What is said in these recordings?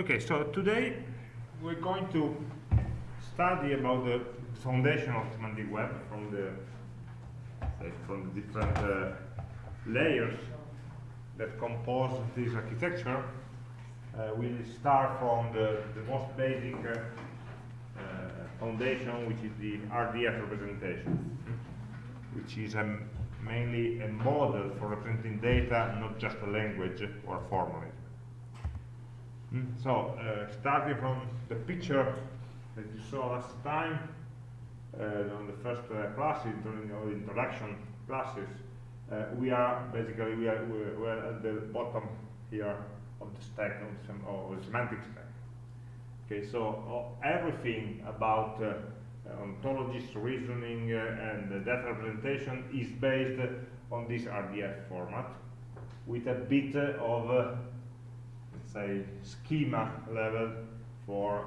Okay, so today we're going to study about the foundation of semantic web from the say, from the different uh, layers that compose this architecture. Uh, we'll start from the, the most basic uh, uh, foundation, which is the RDF representation, which is a mainly a model for representing data, not just a language or a formalism. Mm, So, uh, starting from the picture that you saw last time, uh, on the first uh, the introduction classes, we are basically we are we're, we're at the bottom here of the stack of, sem the semantic stack. Okay, so everything about uh, ontologies, reasoning, uh, and data representation is based on this RDF format, with a bit of say schema level for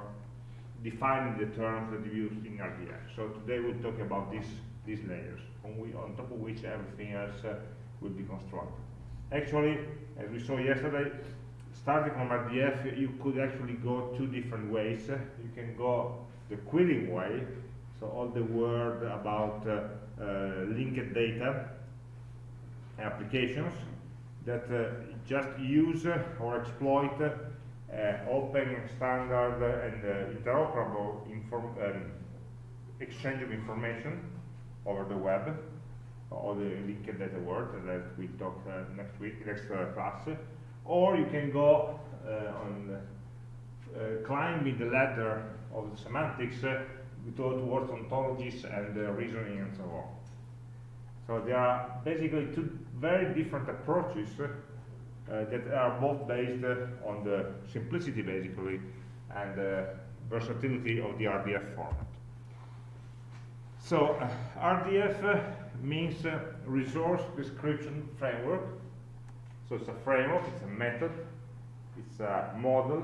defining the terms that you use in RDF. So today we'll talk about these these layers, on, we, on top of which everything else uh, will be constructed. Actually, as we saw yesterday, starting from RDF, you could actually go two different ways. You can go the querying way, so all the word about uh, uh, linked data applications that uh, just use or exploit uh, open, standard, and uh, interoperable um, exchange of information over the web, or the linked data word that we talk uh, next week, next class, or you can go on climbing the ladder of the semantics to- towards ontologies and uh, reasoning and so on. So there are basically two very different approaches that are both based uh, on the simplicity basically and uh, versatility of the RDF format. So uh, RDF uh, means uh, Resource Description Framework. So it's a framework, it's a method, it's a model,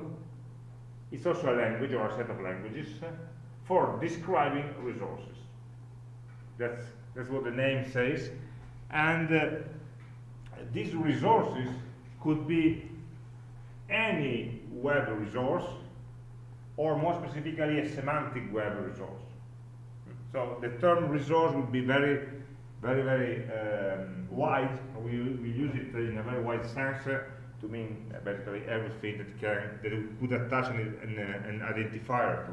it's also a language or a set of languages uh, for describing resources. That's, that's what the name says. And uh, these resources could be any web resource or more specifically a semantic web resource. So the term resource would be very, very, very um, wide. We, we use it in a very wide sense uh, to mean basically everything that can that we could attach an, an, an identifier to.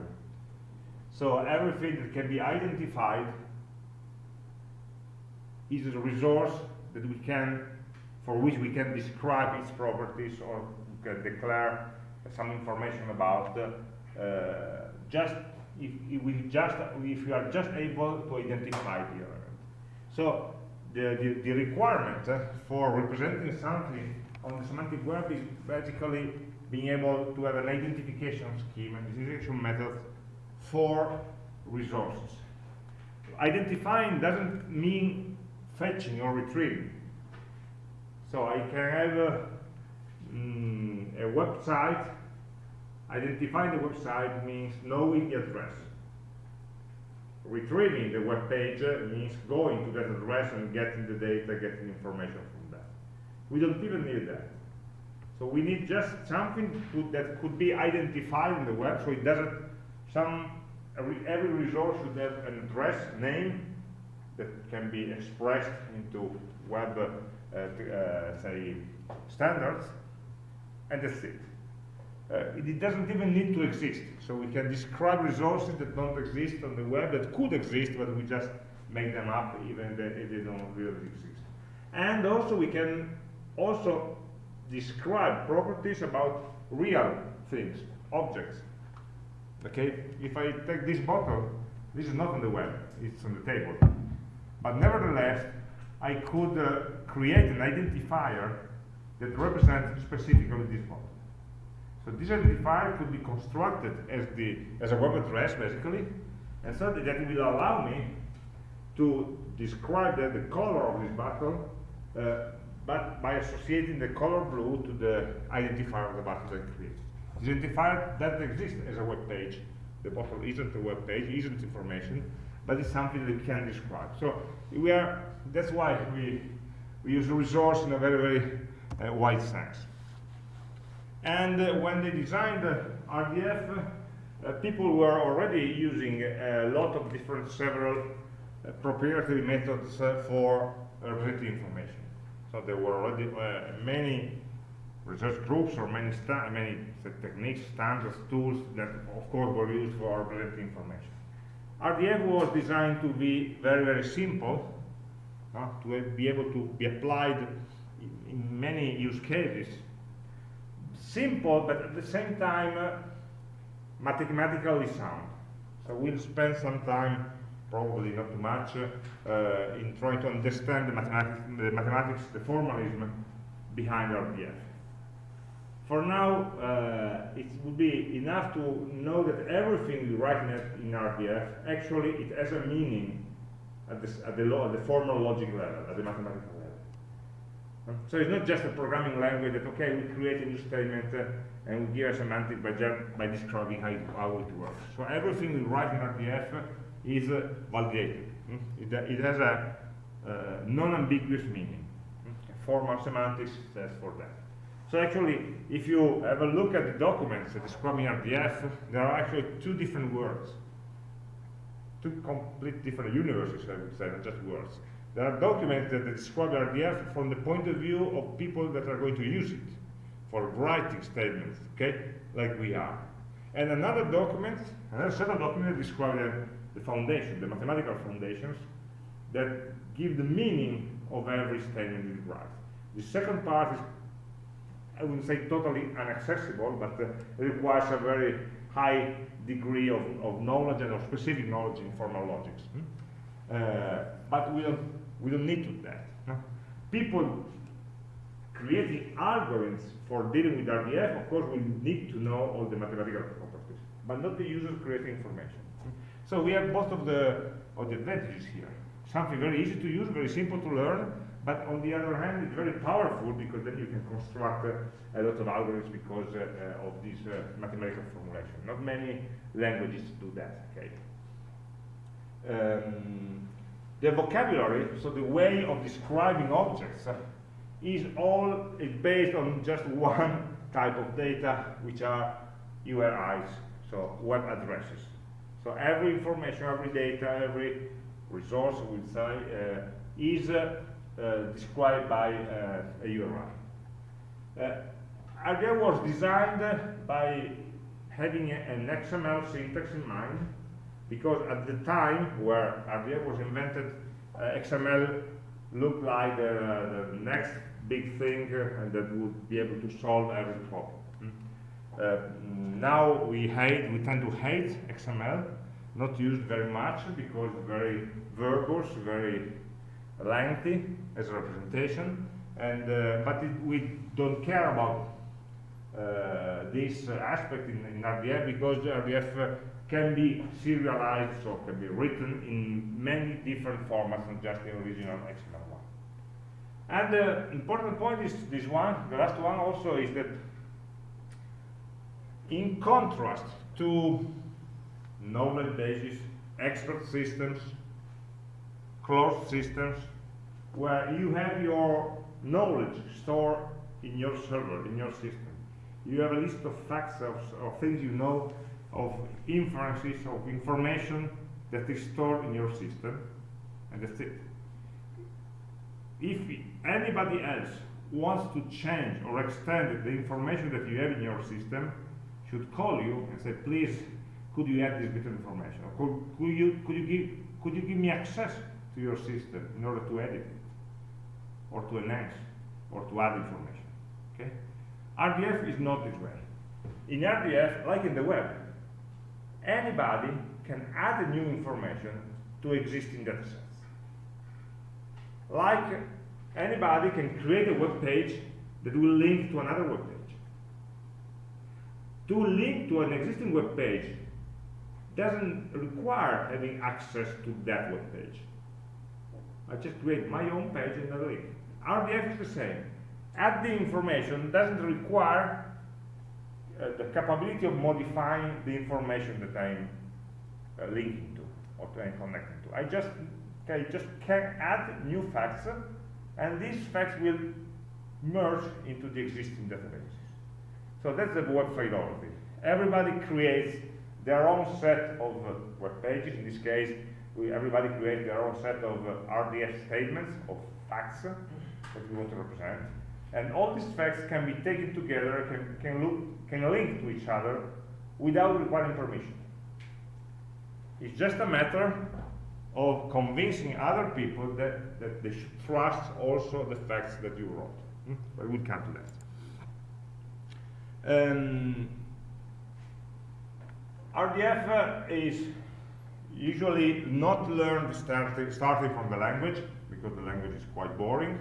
So everything that can be identified is a resource that we can, for which we can describe its properties or can declare some information about. Uh, just if, if we just if we are just able to identify the element. So the, the, the requirement uh, for representing something on the semantic web is basically being able to have an identification scheme and identification method for resources. Identifying doesn't mean fetching or retrieving. So I can have a, mm, a website. Identifying the website means knowing the address. Retrieving the web page uh, means going to that address and getting the data, getting information from that. We don't even need that. So we need just something that could be identified in the web, so it doesn't. Some every, resource should have an address, name that can be expressed into web, uh, say, standards, and that's it. Uh, it. it doesn't even need to exist. So we can describe resources that don't exist on the web, that could exist, but we just make them up even if they don't really exist. And also we can also describe properties about real things, objects. Okay, if I take this bottle, this is not on the web, it's on the table. But nevertheless, I could uh, create an identifier that represents specifically this bottle. So this identifier could be constructed as the as a web address basically, and so that will allow me to describe the, the color of this bottle, uh, but by associating the color blue to the identifier of the bottle that I created. This identifier doesn't exist as a web page. The bottle isn't a web page, isn't information, but it's something that we can describe. So we are. That's why we we use resource in a very very uh, wide sense. And uh, when they designed RDF, uh, people were already using a lot of different several proprietary methods for representing information. So there were already many research groups or many, many techniques, standards, tools that of course were used for representing information. RDF was designed to be very, very simple, uh, to be able to be applied in, many use cases. Simple, but at the same time, uh, mathematically sound. So we'll spend some time, probably not too much, uh, in trying to understand the mathematics, the mathematics, the formalism behind RDF. For now, uh, it would be enough to know that everything we write in, RDF, actually it has a meaning at, this, at, the, at the formal logic level, at the mathematical level. So it's not just a programming language that, okay, we create a new statement uh, and we give a semantic by, by describing how it, how it works. So everything we write in RDF is uh, validated. Mm? It, it, has a uh, non-ambiguous meaning. Mm? Formal semantics says for that. So actually, if you have a look at the documents describing RDF, there are actually two different words. Two complete different universes, I would say, not just words. There are documents that describe RDF from the point of view of people that are going to use it for writing statements, okay, like we are. And another document, another set of documents describe the, foundation, the mathematical foundations that give the meaning of every statement we write. The second part is I wouldn't say totally inaccessible, but uh, requires a very high degree of, of knowledge and of specific knowledge in formal logics. Hmm? Uh, but we don't, we don't need to that. People creating algorithms for dealing with RDF, of course, we need to know all the mathematical properties, but not the users creating information. Hmm? So we have both of the, of the advantages here. Something very easy to use, very simple to learn, but on the other hand, it's very powerful because then you can construct uh, a lot of algorithms because uh, uh, of this uh, mathematical formulation. Not many languages do that, okay? Um, the vocabulary, so the way of describing objects, uh, is all is based on just one type of data, which are URIs, so web addresses. So every information, every data, every resource, we say, uh, is described by uh, a URI. Uh, was designed by having an XML syntax in mind, because at the time where RDF was invented, uh, XML looked like the, the next big thing uh, and that would be able to solve every problem. Uh, now we hate, we tend to hate XML, not used very much because very verbose, very lengthy as a representation, and uh, but it, we don't care about uh, this uh, aspect in, in, RDF because RDF uh, can be serialized, so can be written in many different formats, not just the original XML one. And the important point is this one, the last one also is that in contrast to knowledge bases, expert systems, closed systems where you have your knowledge stored in your server, in your system. You have a list of facts, of, of things you know, of inferences, of information that is stored in your system, and that's it. If anybody else wants to change or extend the information that you have in your system, should call you and say, please, could you add this bit of information? Or could, could, you, could, you, give, could you give me access to your system in order to edit it, or to enhance, or to add information. Okay? RDF is not this way. In RDF, like in the web, anybody can add new information to existing datasets. Like anybody can create a web page that will link to another web page. To link to an existing web page doesn't require having access to that web page. I just create my own page and a link. RDF is the same. Add the information doesn't require uh, the capability of modifying the information that I'm uh, linking to or I'm connecting to. I just, okay, just can add new facts and these facts will merge into the existing databases. So that's the web philosophy. Everybody creates their own set of uh, web pages. In this case, we, everybody creates their own set of uh, RDF statements, of facts that we want to represent. And all these facts can be taken together, can, can, look, can link to each other without requiring permission. It's just a matter of convincing other people that, that they should trust also the facts that you wrote. Hmm? But we'll come to that. Um, RDF uh, is usually not learned starting, starting from the language, because the language is quite boring,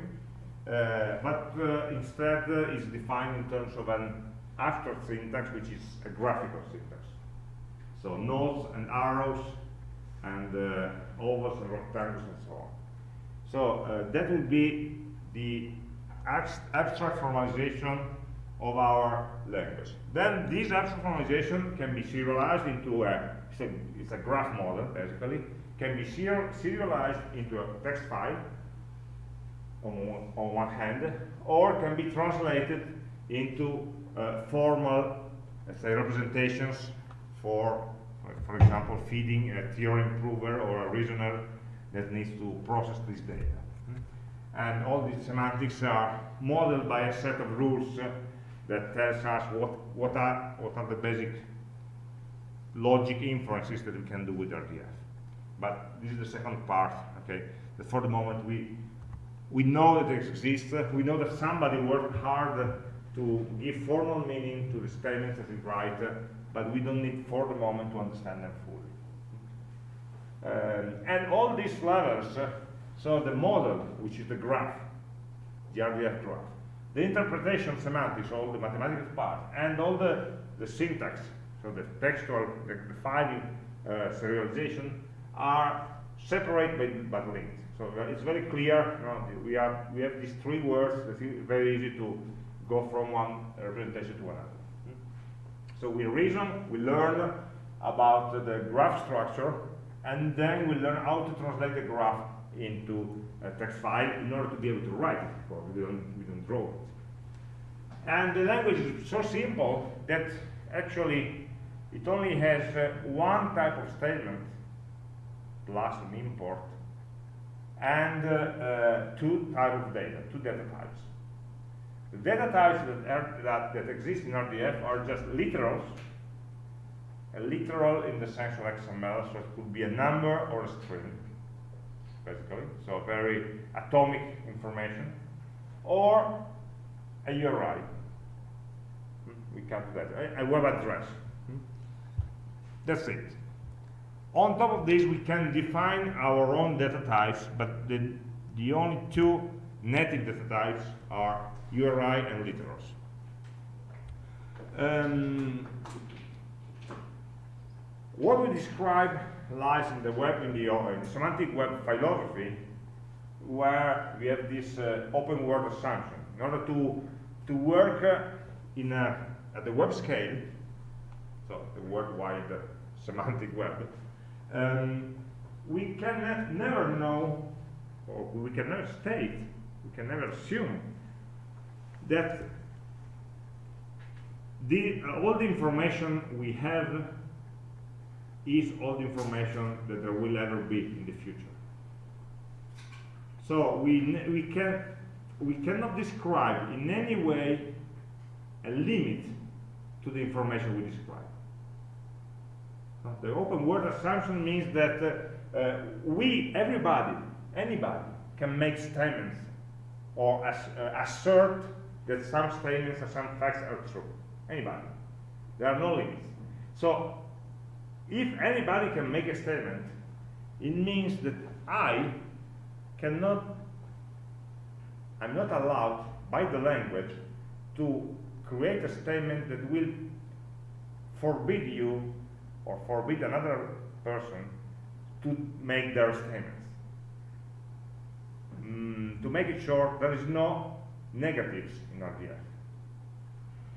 but uh, instead uh, is defined in terms of an abstract syntax, which is a graphical syntax. So nodes and arrows and uh, ovals and rectangles and so on. So uh, that would be the abstract formalization of our language. Then this abstract formalization can be serialized into a, it's a graph model basically, can be serialized into a text file on, on one hand, or can be translated into uh, formal, let's say, representations for, for example, feeding a theorem prover or a reasoner that needs to process this data. And all these semantics are modeled by a set of rules uh, that tells us what, what, are, what are the basic logic inferences that we can do with RDF. But this is the second part, okay? That for the moment we we know that it exists. We know that somebody worked hard to give formal meaning to the statements that we write, but we don't need for the moment to understand them fully. Um, and all these levels, uh, so the model, which is the graph, the RDF graph, the interpretation semantics, all the mathematical part, and all the, the syntax, so the textual, the, the file uh, serialization, are separate but, but linked. So uh, it's very clear, you know, we, have, we have these three words, it's very easy to go from one representation to another. So we reason, we learn about the graph structure, and then we learn how to translate the graph into a text file in order to be able to write it, because we don't, we don't draw it. And the language is so simple that actually it only has uh, one type of statement plus an import and uh, uh, two types of data, two data types. The data types that, are, that, that exist in RDF are just literals, a literal in the sense of XML, so it could be a number or a string, basically, so very atomic information, or a URI. Hmm, we come to that, a web address. Hmm. That's it. On top of this, we can define our own data types, but the, the only two native data types are URI and literals. Um, what we describe lies in the web, in the, in the semantic web philosophy, where we have this uh, open world assumption. In order to, to work uh, in a, at the web scale, so the worldwide uh, semantic web, um, we can never know, or we can never state, we can never assume that the, uh, all the information we have is all the information that there will ever be in the future. So we, we, can, we cannot describe in any way a limit to the information we describe. The open world assumption means that uh, uh, we, everybody, anybody, can make statements or uh, assert that some statements or some facts are true. Anybody. There are no limits. So, if anybody can make a statement, it means that I cannot, I'm not allowed by the language to create a statement that will forbid you or forbid another person to make their statements. Mm, to make it short, there is no negatives in RDF.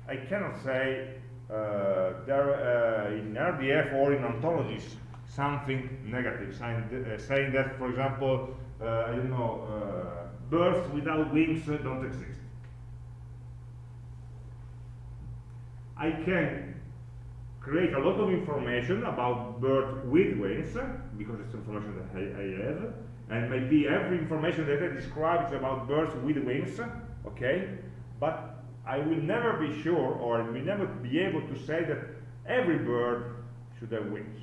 I cannot say uh, there uh, in RDF or in ontologies something negative, saying, uh, saying that, for example, uh, I don't know, uh, birds without wings don't exist. I can create a lot of information about bird with wings, because it's information that I, I have, and maybe every information that I describe is about birds with wings, okay? But I will never be sure, or I will never be able to say that every bird should have wings.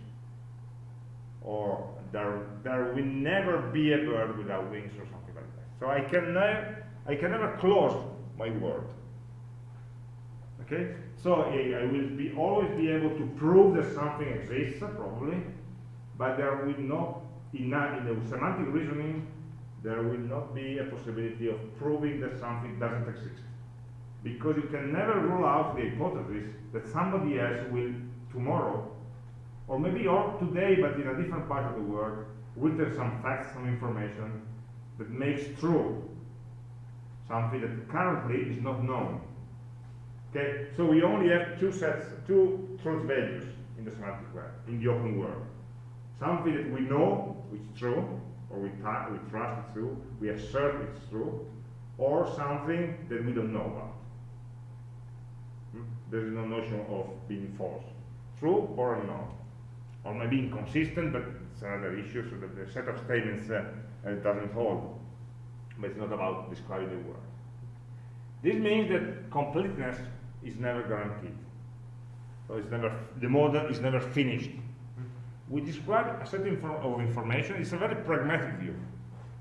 Or there, there will never be a bird without wings or something like that. So I can never, I can never close my word. Okay? So I, I will be always be able to prove that something exists, probably, but there will not, in, in the semantic reasoning, there will not be a possibility of proving that something doesn't exist. Because you can never rule out the hypothesis that somebody else will tomorrow, or maybe or today, but in a different part of the world, will tell some facts, some information that makes true something that currently is not known. Okay, so we only have two sets, two truth values in the semantic web, in the open world. Something that we know, which is true, or we, we trust it's true, we assert it's true, or something that we don't know about. Hmm? There is no notion of being false. True or unknown. Or maybe inconsistent, but it's another issue, so that the set of statements uh, uh, doesn't hold. But it's not about describing the world. This means that completeness is never guaranteed. So it's never, the model is never finished. We describe a set of information, it's a very pragmatic view.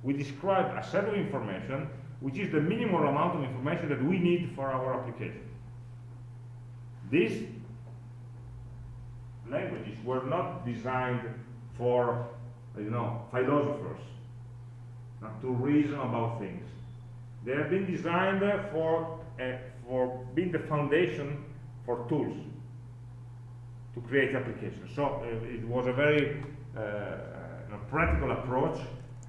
We describe a set of information which is the minimal amount of information that we need for our application. These languages were not designed for, you know, philosophers, to reason about things. They have been designed for, uh, for being the foundation for tools to create applications. So uh, it was a very uh, uh practical approach,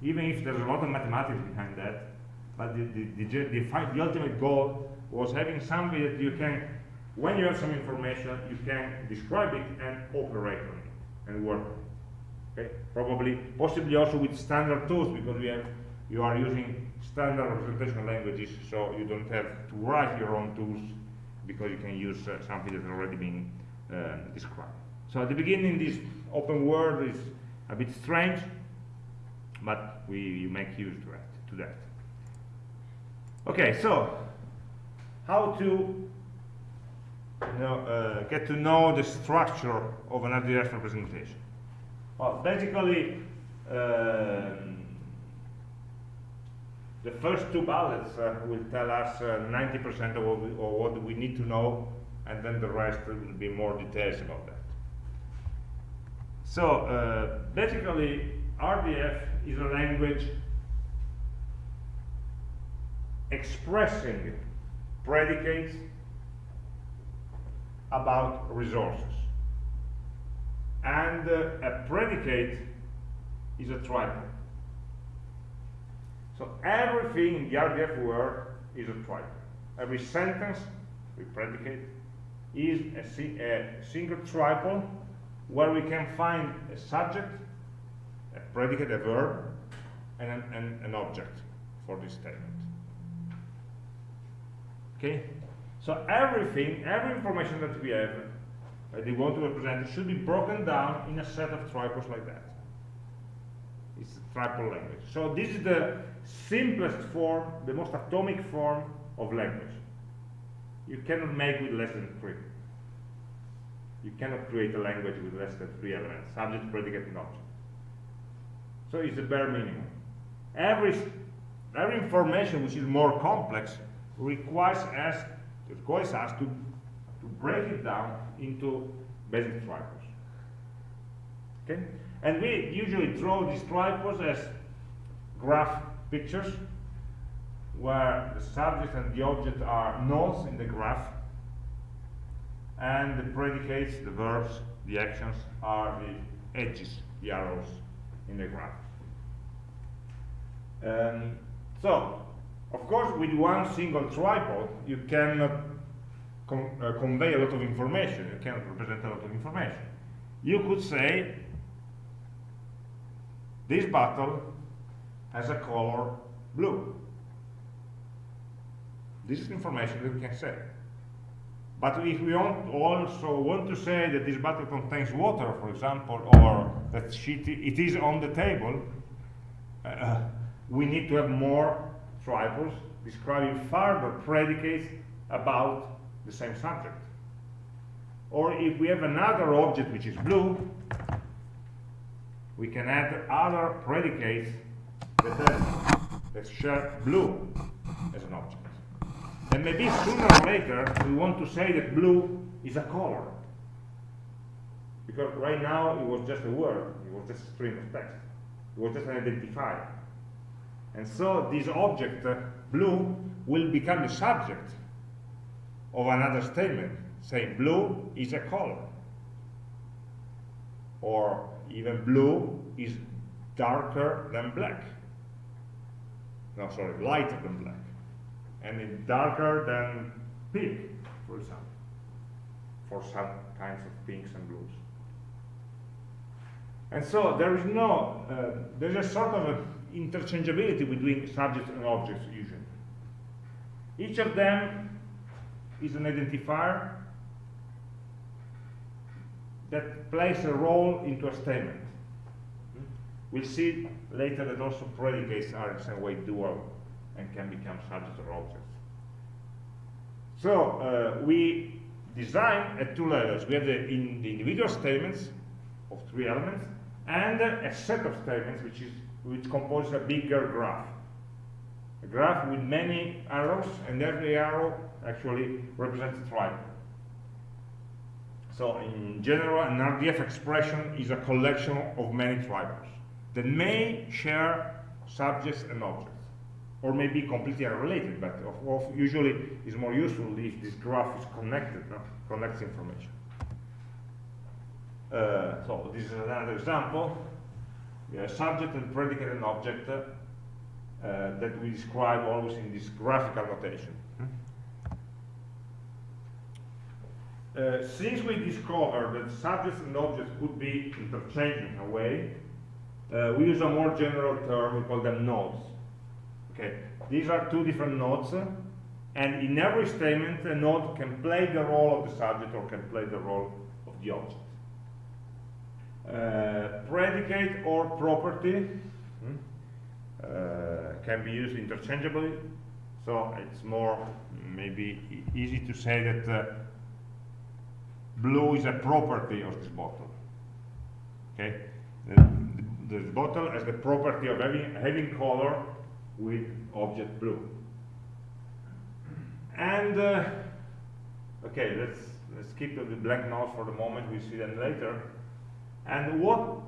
even if there's a lot of mathematics behind that. But the, the, the, the, the ultimate goal was having something that you can, when you have some information, you can describe it and operate on it and work on it. Okay? Probably, possibly also with standard tools because we have, you are using standard representation languages, so you don't have to write your own tools because you can use uh, something that's already been uh, described. So at the beginning, this open world is a bit strange, but we make use to, it, to that. Okay, so how to you know, uh, get to know the structure of an RDF representation? Well, basically, um, the first two bullets uh, will tell us 90% uh, of, of what we need to know, and then the rest will be more details about that. So, uh, basically, RDF is a language expressing predicates about resources. And uh, a predicate is a triple. So everything in the RDF world is a triple. Every sentence with predicate is a, a single triple where we can find a subject, a predicate, a verb, and an, an, an object for this statement. Okay? So everything, every information that we have that we want to represent should be broken down in a set of triples like that. It's a triple language. So this is the simplest form, the most atomic form of language. You cannot make with less than three. You cannot create a language with less than three elements, subject, predicate, and object. So it's the bare minimum. Every, every information which is more complex requires us, requires us to, to break it down into basic triples. Okay? And we usually draw these triples as graph pictures where the subject and the object are nodes in the graph and the predicates, the verbs, the actions are the edges, the arrows in the graph. Um, so, of course, with one single triple, you cannot con uh, convey a lot of information. You cannot represent a lot of information. You could say, this bottle has a color blue. This is information that we can say. But if we also want to say that this bottle contains water, for example, or that it is on the table, uh, we need to have more triples describing further predicates about the same subject. Or if we have another object which is blue, we can add other predicates that, have, that share blue as an object. And maybe sooner or later we want to say that blue is a color. Because right now it was just a word, it was just a string of text. It was just an identifier. And so this object, uh, blue, will become the subject of another statement, saying blue is a color. Or even blue is darker than black. No, sorry, lighter than black. And it's darker than pink, for example, for some kinds of pinks and blues. And so there is no, uh, there's a sort of interchangeability between subjects and objects usually. Each of them is an identifier that plays a role into a statement. We'll see later that also predicates are in some way dual and can become subjects or objects. So uh, we design at two levels. We have the, in the individual statements of three elements and a set of statements which is which composes a bigger graph. A graph with many arrows, and every arrow actually represents a triangle. So in general, an RDF expression is a collection of many triples that may share subjects and objects, or may be completely unrelated, but of, of usually is more useful if this graph is connected, no? connects information. Uh, so this is another example. We have subject and predicate and object uh, that we describe always in this graphical notation. Uh, since we discovered that subjects and objects could be interchanged in a way, uh, we use a more general term, we call them nodes. Okay, these are two different nodes, uh, and in every statement, a node can play the role of the subject or can play the role of the object. Uh, predicate or property hmm, uh, can be used interchangeably, so it's more maybe easy to say that uh, blue is a property of this bottle. Okay, the, bottle has the property of having, having color with object blue. And uh, okay, let's let's keep the blank nodes for the moment. We see them later. And what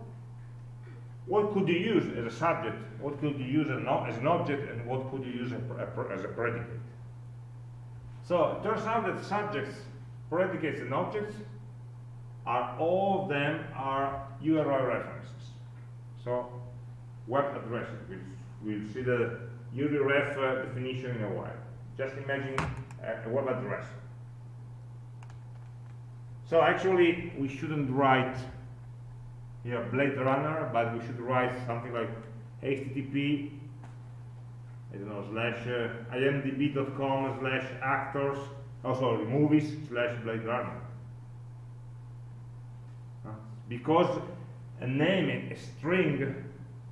what could you use as a subject? What could you use as an object? And what could you use as a predicate? So it turns out that subjects, predicates, and objects are all of them are URI references. So web addresses. We'll, we'll see the URI uh, definition in a while. Just imagine a, a web address. So actually, we shouldn't write here Blade Runner, but we should write something like HTTP, I don't know, slash uh, imdb.com slash actors, oh sorry, movies slash Blade Runner. Because a name, a string,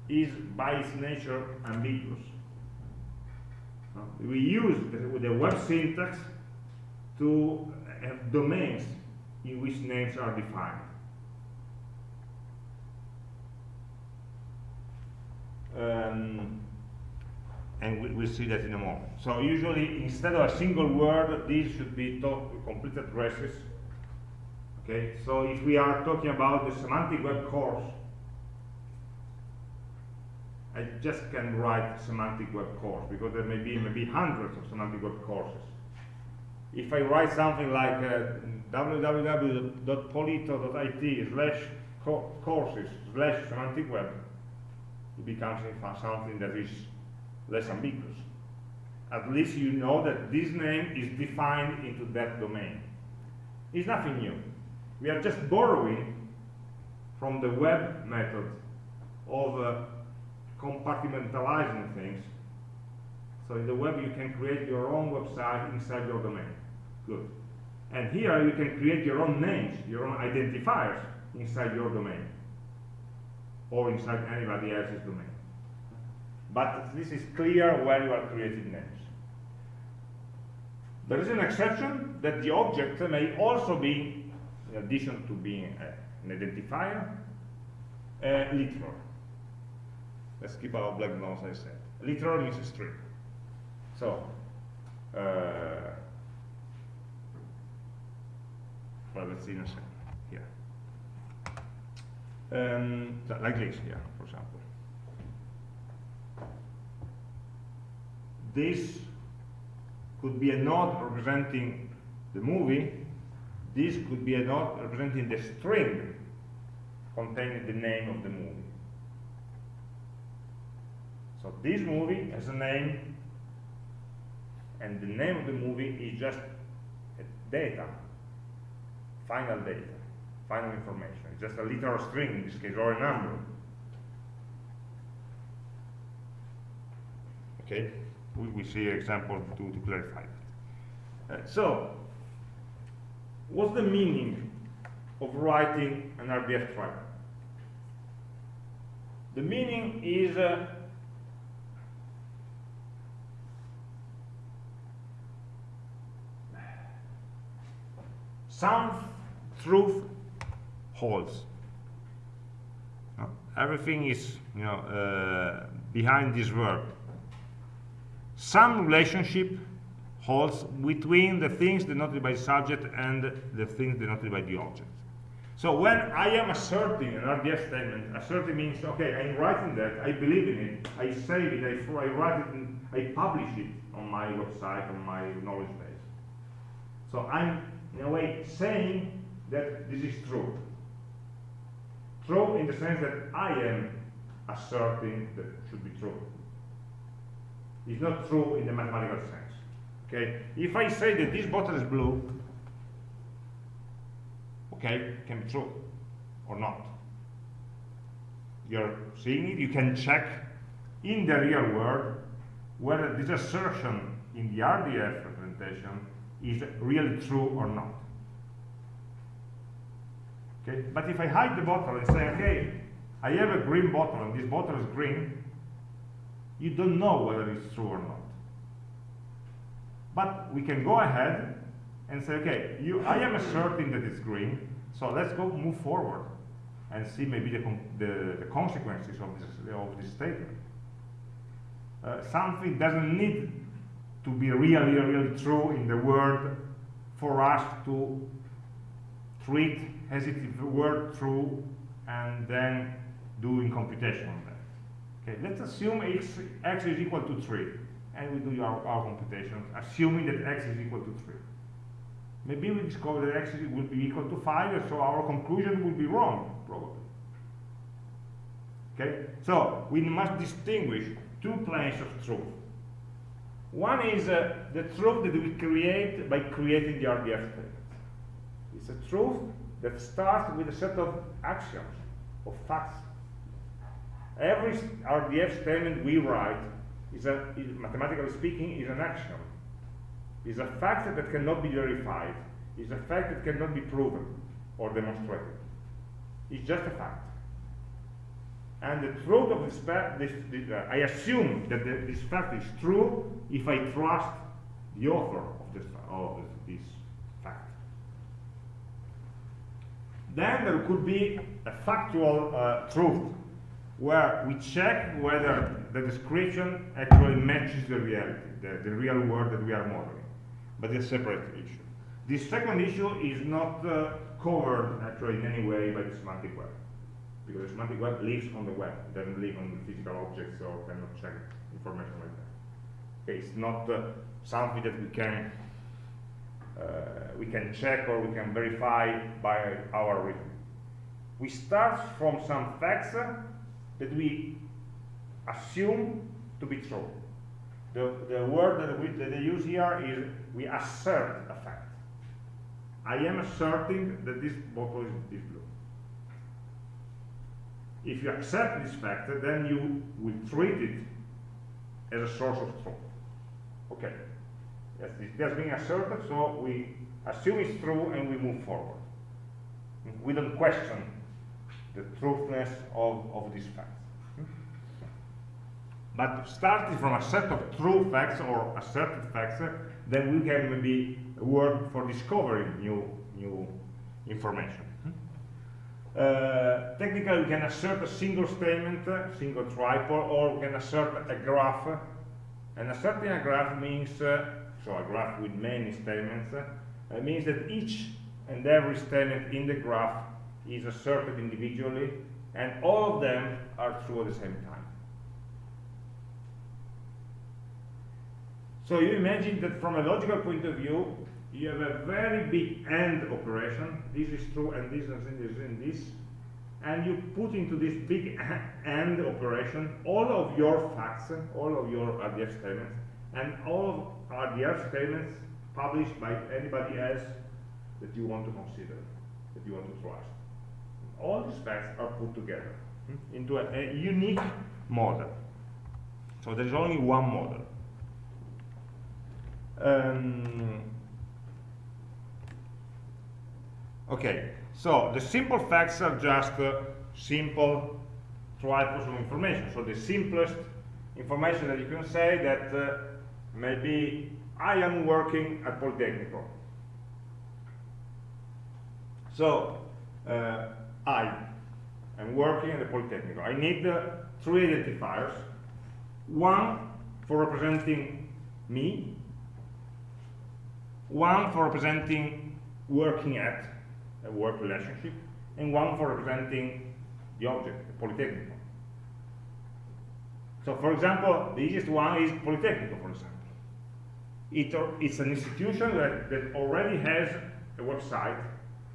is by its nature ambiguous. We use the, the web syntax to have domains in which names are defined. Um, and we, will see that in a moment. So usually, instead of a single word, these should be complete addresses. Okay, so if we are talking about the semantic web course, I just can write semantic web course because there may be maybe hundreds of semantic web courses. If I write something like uh, www.polito.it slash courses slash semantic web, it becomes something that is less ambiguous. At least you know that this name is defined into that domain. It's nothing new. We are just borrowing from the web method of uh, compartmentalizing things. So in the web you can create your own website inside your domain. Good. And here you can create your own names, your own identifiers inside your domain or inside anybody else's domain. But this is clear when you are creating names. There is an exception that the object may also be, in addition to being an identifier, a literal. Let's keep our blank nodes, I said. Literal means a string. So, uh, well, let's see in a second. Here. Um, like this here, for example. This could be a node representing the movie. This could be a node representing the string containing the name of the movie. So this movie has a name, and the name of the movie is just data, final data, final information. It's just a literal string in this case, or a number. Okay, we, we see an example to, to clarify that. Uh, so, what's the meaning of writing an RDF tracker? The meaning is uh, some truth holds. Everything is, you know, uh, behind this verb. Some relationship holds between the things denoted by subject and the things denoted by the object. So when I am asserting an RDF statement, asserting means, okay, I'm writing that, I believe in it, I save it, I, I write it, I publish it on my website, on my knowledge base. So I'm in a way saying that this is true. True in the sense that I am asserting that it should be true. It's not true in the mathematical sense. Okay? If I say that this bottle is blue, okay, can be true or not. You're seeing it, you can check in the real world whether this assertion in the RDF representation is really true or not. Okay? But if I hide the bottle and say, okay, I have a green bottle and this bottle is green, you don't know whether it's true or not. But we can go ahead and say, okay, you, I am asserting that it's green, so let's go move forward and see maybe the, the, the consequences of this, of this statement. Uh, something doesn't need to be really, really true in the world for us to treat as if it were true and then doing computation on that. Okay, let's assume x, x is equal to 3 and we do our, our computation assuming that x is equal to 3. Maybe we discover that x will be equal to 5 so our conclusion will be wrong, probably. Okay, so we must distinguish two planes of truth. One is uh, the truth that we create by creating the RDF statement. It's a truth that starts with a set of axioms, of facts. Every RDF statement we write is, a, is mathematically speaking, is an axiom. Is a fact that cannot be verified. Is a fact that cannot be proven or demonstrated. It's just a fact. And the truth of this fact, this, this, uh, I assume that the, this fact is true if I trust the author of this, of this fact. Then there could be a factual uh, truth where we check whether the description actually matches the reality, the, the real world that we are modeling. But it's a separate issue. This second issue is not uh, covered actually in any way by the semantic web because the semantic web lives on the web, it doesn't live on physical objects or cannot check information like that. Okay, it's not uh, something that we can uh, we can check or we can verify by our rhythm. We start from some facts that we assume to be true. The, the word that, we, that they use here is we assert a fact. I am asserting that this bottle is, blue. If you accept this fact, then you will treat it as a source of truth. Okay. It has been asserted, so we assume it's true and we move forward. We don't question the truthness of, of these facts. But starting from a set of true facts or asserted facts, then we can maybe work for discovering new, new information. Uh, technically, we can assert a single statement, a single triple, or we can assert a graph. And asserting a graph means, uh, so a graph with many statements, uh, means that each and every statement in the graph is asserted individually, and all of them are true at the same time. So you imagine that from a logical point of view, you have a very big AND operation, this is true and this and this and this, and you put into this big AND operation all of your facts, all of your RDF statements, and all of RDF statements published by anybody else that you want to consider, that you want to trust. All these facts are put together hmm, into a, a unique model. So there is only one model. Um, okay, so the simple facts are just uh, simple of information. So the simplest information that you can say that uh, maybe I am working at Politecnico. So uh, I am working at the Politecnico. I need uh, three identifiers. One for representing me, one for representing working at a work relationship, and one for representing the object, the Politecnico. So for example, the easiest one is Politecnico, for example. It, it's an institution that, that already has a website,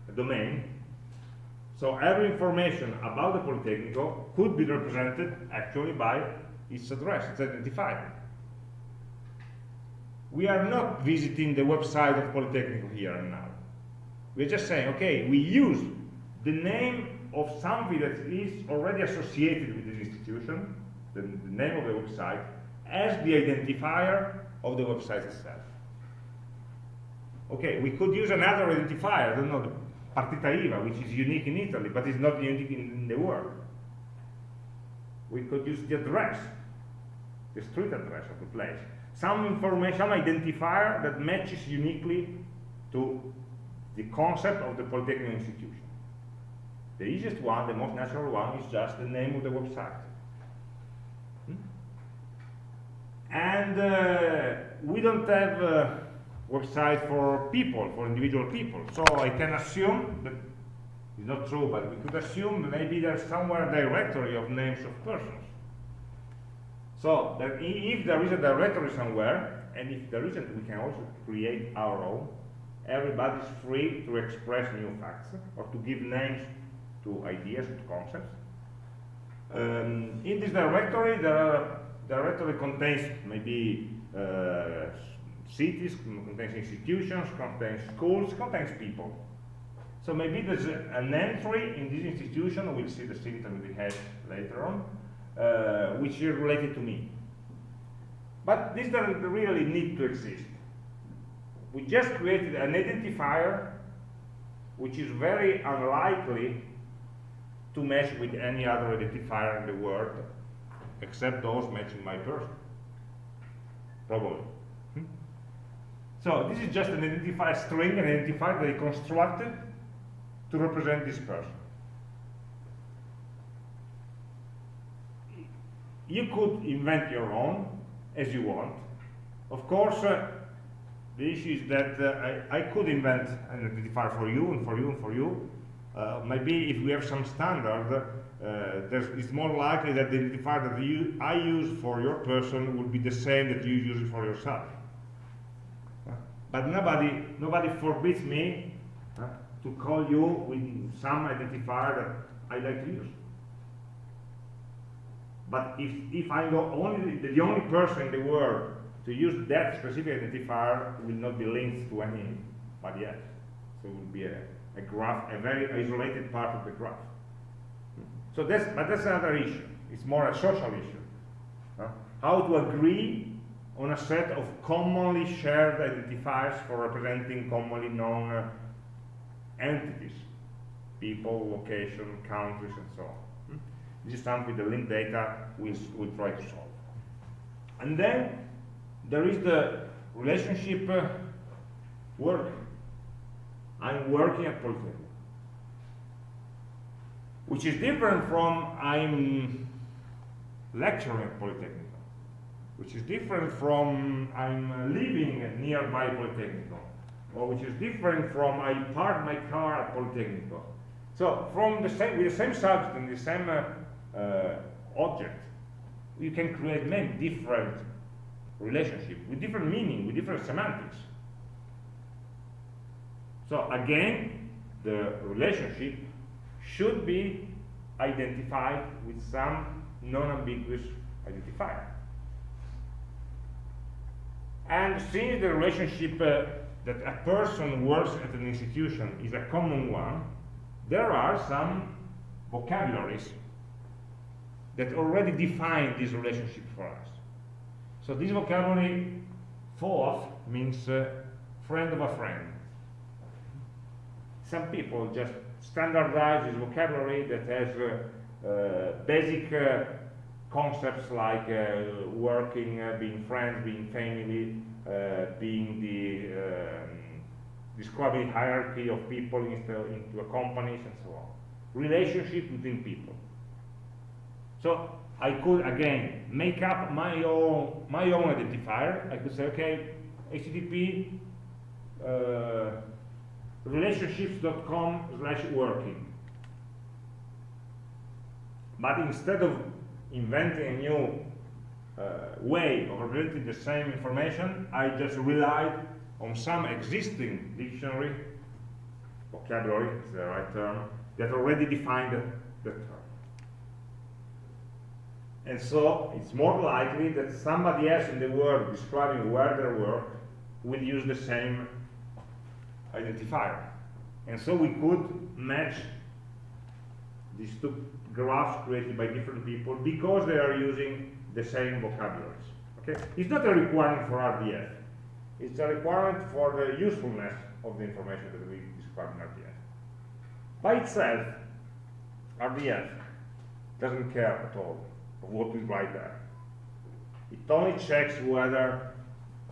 a domain, so every information about the Politecnico could be represented actually by its address, its identifier we are not visiting the website of Polytechnic here and now. We're just saying, okay, we use the name of something that is already associated with this institution, the, the name of the website, as the identifier of the website itself. Okay, we could use another identifier, I don't know, partita IVA, which is unique in Italy, but is not unique in, the world. We could use the address, the street address of the place some information, identifier that matches uniquely to the concept of the Polytechnic institution. The easiest one, the most natural one, is just the name of the website. Hmm? And uh, we don't have a website for people, for individual people. So I can assume that it's not true, but we could assume maybe there's somewhere a directory of names of persons. So if there is a directory somewhere, and if there isn't, we can also create our own. Everybody is free to express new facts or to give names to ideas, to concepts. Um, in this directory, the directory contains maybe uh, cities, contains institutions, contains schools, contains people. So maybe there's an entry in this institution, we'll see the syntax we have later on, uh, which is related to me. But this doesn't really need to exist. We just created an identifier which is very unlikely to match with any other identifier in the world except those matching my person. Probably. So this is just an identifier string, an identifier that I constructed to represent this person. you could invent your own as you want. Of course, uh, the issue is that uh, I, I, could invent an identifier for you and for you and for you. Uh, maybe if we have some standard, uh, it's more likely that the identifier that you, I use for your person will be the same that you use for yourself. But nobody, nobody forbids me uh, to call you with some identifier that I like to use. But if, if I'm the only, the only person in the world to use that specific identifier, it will not be linked to anybody else. So it will be a, a graph, a very isolated part of the graph. So that's, but that's another issue. It's more a social issue. How to agree on a set of commonly shared identifiers for representing commonly known uh, entities, people, location, countries, and so on. Hmm? This is something the linked data will, will try to solve. And then there is the relationship uh, work. I'm working at Polytechnic. Which is different from I'm lecturing at Polytechnic which is different from I'm living nearby Politecnico, or which is different from I park my car at Politecnico. So from the same, with the same subject and the same uh, uh, object, you can create many different relationships with different meaning, with different semantics. So again, the relationship should be identified with some non-ambiguous identifier. And since the relationship uh, that a person works at an institution is a common one, there are some vocabularies that already define this relationship for us. So this vocabulary, FOAF, means uh, friend of a friend. Some people just standardize this vocabulary that has uh, uh, basic uh, concepts like uh, working, uh, being friends, being family, uh, being the um, describing hierarchy of people into, into companies and so on. Relationship between people. So I could again make up my own my own identifier. I could say, okay, HTTP uh, relationships.com slash working. But instead of inventing a new uh, way of representing the same information, I just relied on some existing dictionary, vocabulary is the right term, that already defined the term. And so it's more likely that somebody else in the world describing where they work will use the same identifier. And so we could match these two graphs created by different people because they are using the same vocabularies. Okay? It's not a requirement for RDF. It's a requirement for the usefulness of the information that we describe in RDF. By itself, RDF doesn't care at all of what we write there. It only checks whether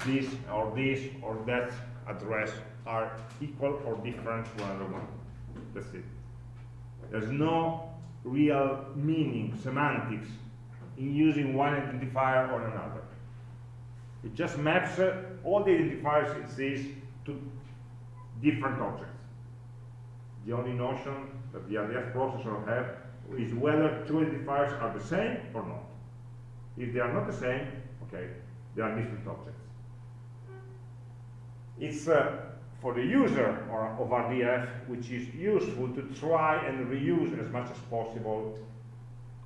this or this or that address are equal or different to another one. That's it. There's no real meaning, semantics, in using one identifier or another. It just maps uh, all the identifiers it sees to different objects. The only notion that the RDF processor has is whether two identifiers are the same or not. If they are not the same, okay, they are different objects. It's uh, for the user or, of RDF, which is useful to try and reuse as much as possible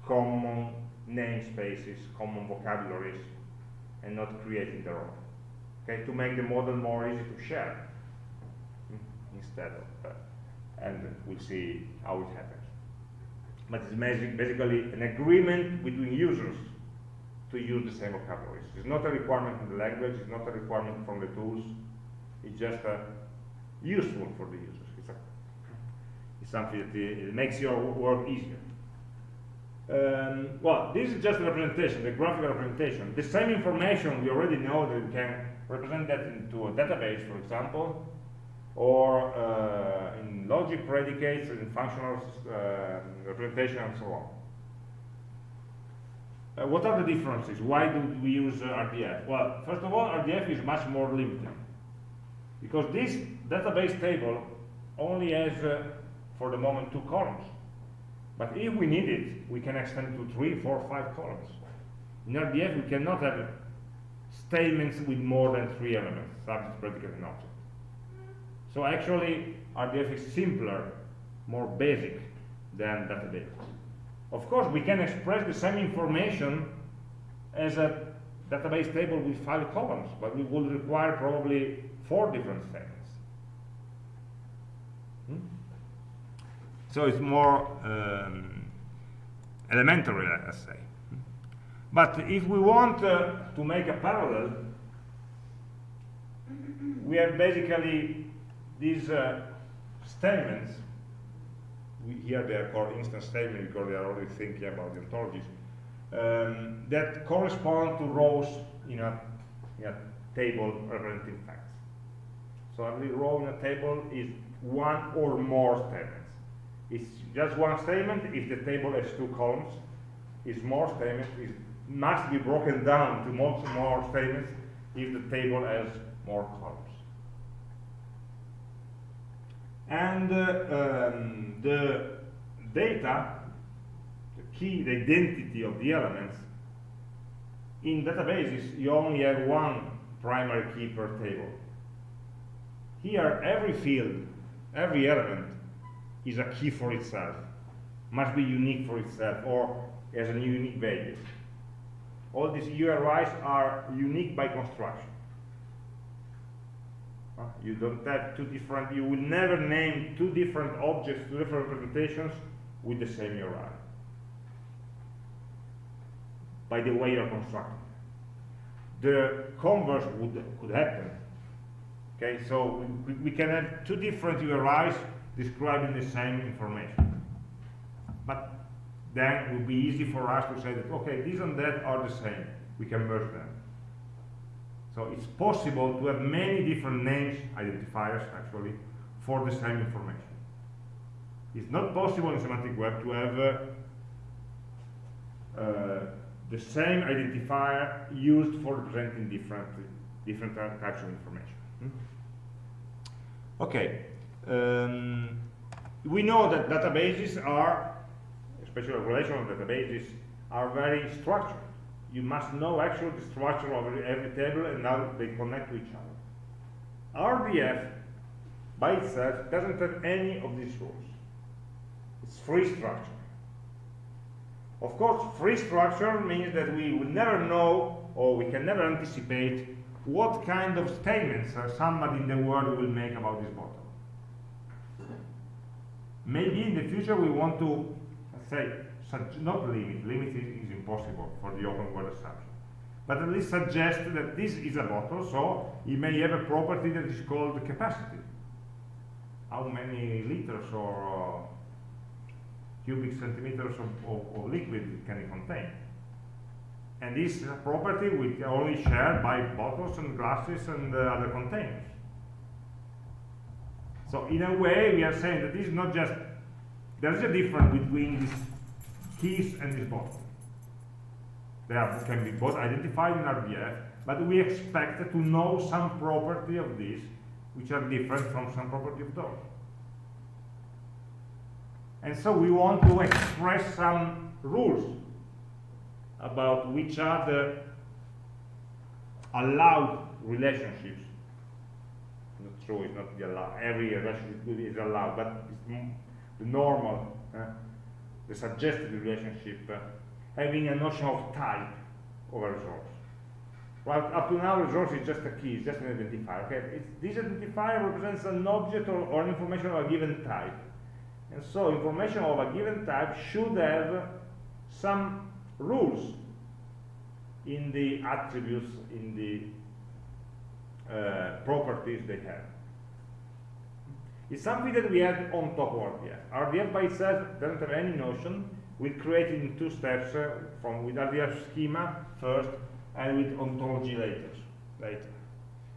common namespaces, common vocabularies, and not creating their own. Okay, to make the model more easy to share hmm, instead of, uh, and we'll see how it happens. But it's basically an agreement between users to use the same vocabularies. It's not a requirement from the language, it's not a requirement from the tools, it's just a useful for the users. It's, a, it's something that makes your work easier. Um, well, this is just a representation, the graphical representation. The same information we already know that we can represent that into a database, for example, or uh, in logic predicates, in functional uh, representation, and so on. Uh, what are the differences? Why do we use uh, RDF? Well, first of all, RDF is much more limited because this database table only has, uh, for the moment, two columns. But if we need it, we can extend to three, four, five columns. In RDF, we cannot have statements with more than three elements, subject, predicate, and object. So actually, RDF is simpler, more basic than database. Of course, we can express the same information as a database table with five columns, but we will require probably four different statements. Hmm? So it's more um, elementary, let's say. But if we want uh, to make a parallel we have basically these uh, statements. We, here they are called instance statements because they are already thinking about the ontologies um, that correspond to rows in a, in a table representing facts. So every row in a table is one or more statements. It's just one statement if the table has two columns. It's more statements. It must be broken down to much more statements if the table has more columns. And uh, um, the data, the key, the identity of the elements, in databases you only have one primary key per table. Here, every field, every element is a key for itself, must be unique for itself, or has a unique value. All these URIs are unique by construction. Uh, you don't have two different, you will never name two different objects, two different representations with the same URI. By the way you're constructing. The converse would, could happen. Okay, so we, we can have two different URIs describing the same information. But then it will be easy for us to say that, okay, these and that are the same. We can merge them. So it's possible to have many different names, identifiers actually, for the same information. It's not possible in semantic web to have uh, uh, the same identifier used for representing different, different types of information. Hmm? Okay, um, we know that databases are, especially relational databases, are very structured you must know actually the structure of every table and how they connect to each other. RDF by itself doesn't have any of these rules. It's free structure. Of course, free structure means that we will never know or we can never anticipate what kind of statements somebody in the world will make about this bottle. Maybe in the future we want to, say, not limit, limit is, impossible for the open world assumption, but at least suggest that this is a bottle, so it may have a property that is called capacity. How many liters or uh, cubic centimeters of, of, of, liquid can it contain? And this property we only share by bottles and glasses and uh, other containers. So in a way, we are saying that this is not just, there is a difference between these keys and this bottle. They are, can be both identified in RDF, but we expect to know some property of this, which are different from some property of those. And so we want to express some rules about which are the allowed relationships. Not true, it's not the allowed. Every relationship is allowed, but it's the normal, uh, the suggested relationship uh, having a notion of type of a resource. Well, up to now, resource is just a key, it's just an identifier. Okay, it's, this identifier represents an object or, or information of a given type. And so information of a given type should have some rules in the attributes, in the uh, properties they have. It's something that we add on top of RDF. RDF by itself doesn't have any notion, we created in two steps uh, from with RDF schema first and with ontology later. later.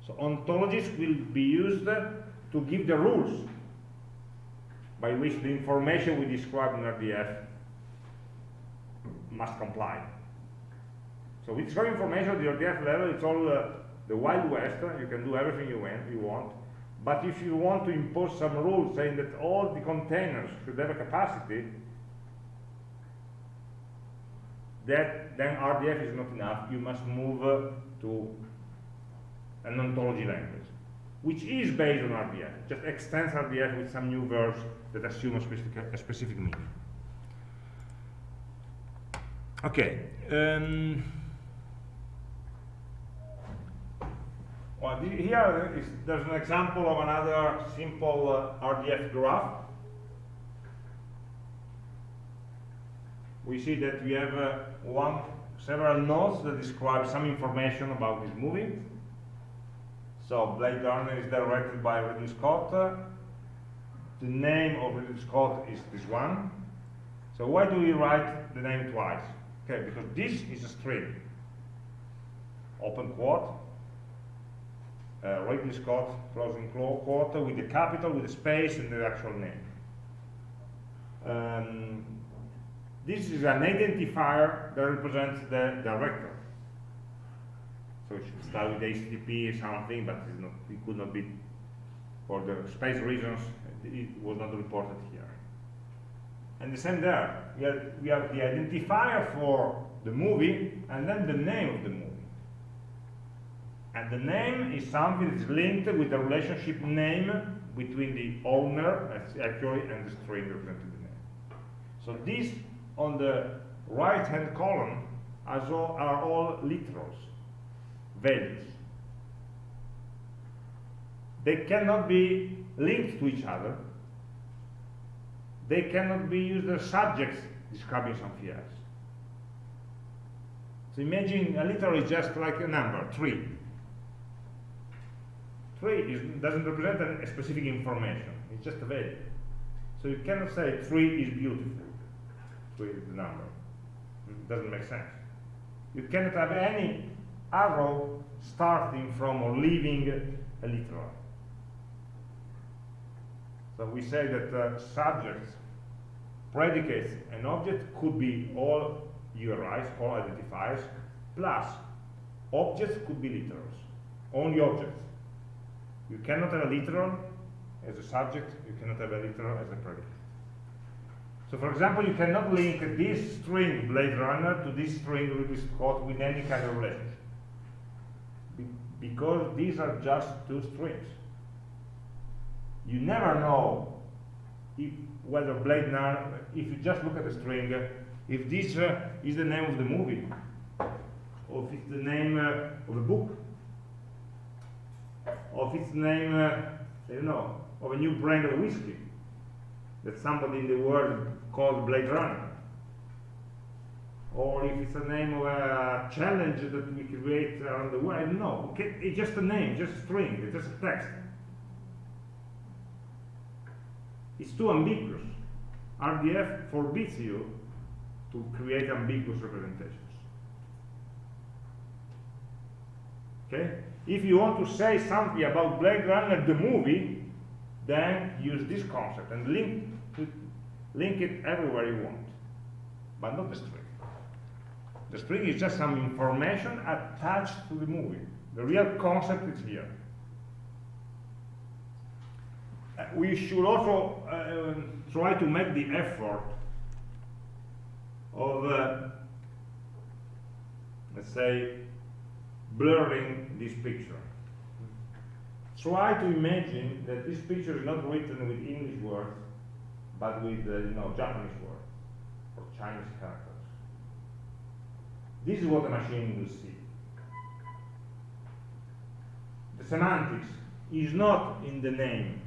So ontologies will be used to give the rules by which the information we describe in RDF must comply. So with describe information at the RDF level, it's all uh, the Wild West. You can do everything you want, you want. But if you want to impose some rules saying that all the containers should have a capacity, that then RDF is not enough. You must move uh, to an ontology language, which is based on RDF. Just extends RDF with some new verbs that assume a specific, a specific meaning. Okay. Um, well, here is, there's an example of another simple uh, RDF graph we see that we have uh, one several nodes that describe some information about this movie. So Blade Runner is directed by Ridley Scott. The name of Ridley Scott is this one. So why do we write the name twice? Okay, because this is a string. Open quote. Uh, Ridley Scott, closing quote, with the capital, with the space, and the actual name. Um, this is an identifier that represents the director. So it should start with HTTP or something, but not, it could not be, for the space reasons, it was not reported here. And the same there. We have, we have the identifier for the movie and then the name of the movie. And the name is something that's linked with the relationship name between the owner, actually, and the string representing the name. So these on the right-hand column are all, are all literals, values. They cannot be linked to each other they cannot be used as subjects describing something else. So imagine a literal is just like a number, three. Three is, doesn't represent a specific information, it's just a value. So you cannot say three is beautiful. Three is the number. It doesn't make sense. You cannot have any arrow starting from or leaving a literal. So we say that uh, subjects predicates and objects could be all URIs, all identifiers, plus objects could be literals, only objects. You cannot have a literal as a subject, you cannot have a literal as a predicate. So for example, you cannot link this string Blade Runner to this string Ridley Scott with any kind of relationship. Be because these are just two strings. You never know if whether Blade Runner, if you just look at the string, if this uh, is the name of the movie, or if it's the name uh, of a book, or if it's the name, uh, I don't know, of a new brand of whiskey that somebody in the world called Blade Runner, or if it's the name of a challenge that we create around the world, I don't know. It's just a name, just a string, it's just a text. It's too ambiguous. RDF forbids you to create ambiguous representations. Okay? If you want to say something about Blade Runner the movie, then use this concept and link, to, link it everywhere you want, but not the string. The string is just some information attached to the movie. The real concept is here. Uh, we should also uh, try to make the effort of, uh, let's say, blurring this picture. Try to imagine that this picture is not written with English words, but with, uh, you know, Japanese words or Chinese characters. This is what the machine will see. The semantics is not in the name